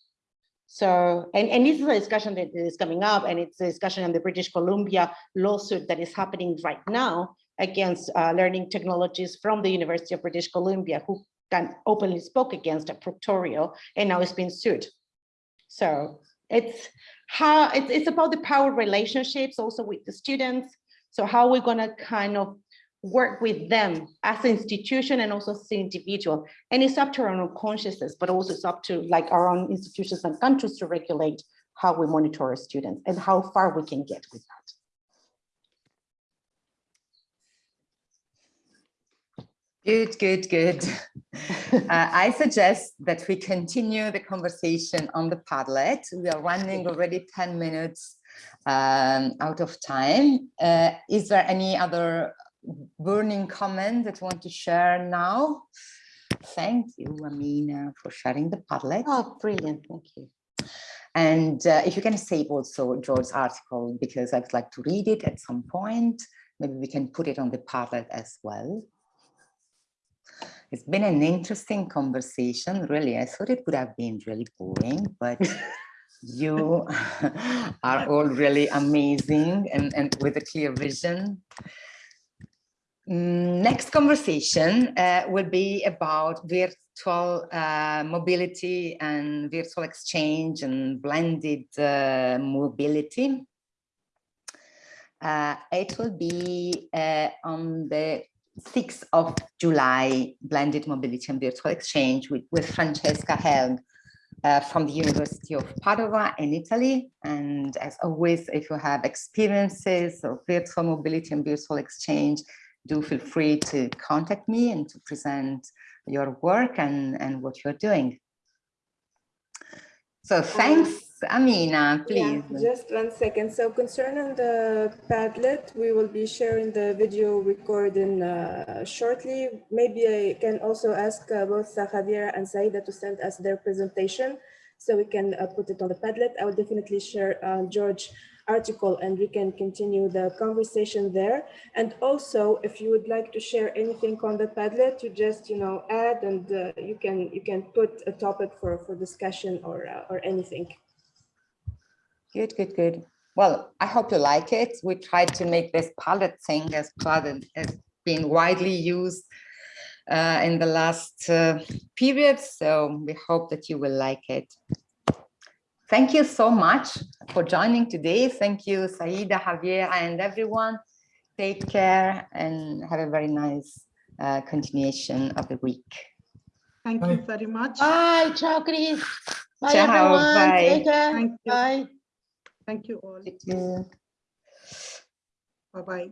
So, and, and this is a discussion that is coming up and it's a discussion on the British Columbia lawsuit that is happening right now against uh, learning technologies from the University of British Columbia who can openly spoke against a Proctorio and now is being sued. So it's how it's, it's about the power relationships also with the students. So how we're gonna kind of work with them as an institution and also as an individual. And it's up to our own consciousness, but also it's up to like our own institutions and countries to regulate how we monitor our students and how far we can get with that. Good, good, good. *laughs* uh, I suggest that we continue the conversation on the Padlet. We are running already 10 minutes um, out of time. Uh, is there any other burning comment that you want to share now? Thank you, Amina, for sharing the Padlet. Oh, brilliant, thank you. And uh, if you can save also George's article, because I'd like to read it at some point, maybe we can put it on the Padlet as well. It's been an interesting conversation, really. I thought it would have been really boring, but *laughs* you *laughs* are all really amazing and, and with a clear vision. Mm, Next conversation uh, will be about virtual uh, mobility and virtual exchange and blended uh, mobility. Uh, it will be uh, on the 6th of July, blended mobility and virtual exchange with, with Francesca Helm uh, from the University of Padua in Italy. And as always, if you have experiences of virtual mobility and virtual exchange, do feel free to contact me and to present your work and, and what you're doing. So thanks, Amina, please. Yeah, just one second. So concerning the Padlet, we will be sharing the video recording uh, shortly. Maybe I can also ask uh, both uh, Javier and Saida to send us their presentation so we can uh, put it on the Padlet. I will definitely share uh, George article and we can continue the conversation there. And also, if you would like to share anything on the Padlet, you just, you know, add and uh, you can you can put a topic for, for discussion or, uh, or anything. Good, good, good. Well, I hope you like it. We tried to make this Padlet thing as Padlet has been widely used uh, in the last uh, period. So we hope that you will like it. Thank you so much for joining today. Thank you, Saida, Javier, and everyone. Take care and have a very nice uh, continuation of the week. Thank you very much. Bye, ciao, Chris. Bye, Ciao, everyone. bye. Take care. Thank you. Bye. Thank you all. Thank you. Bye-bye.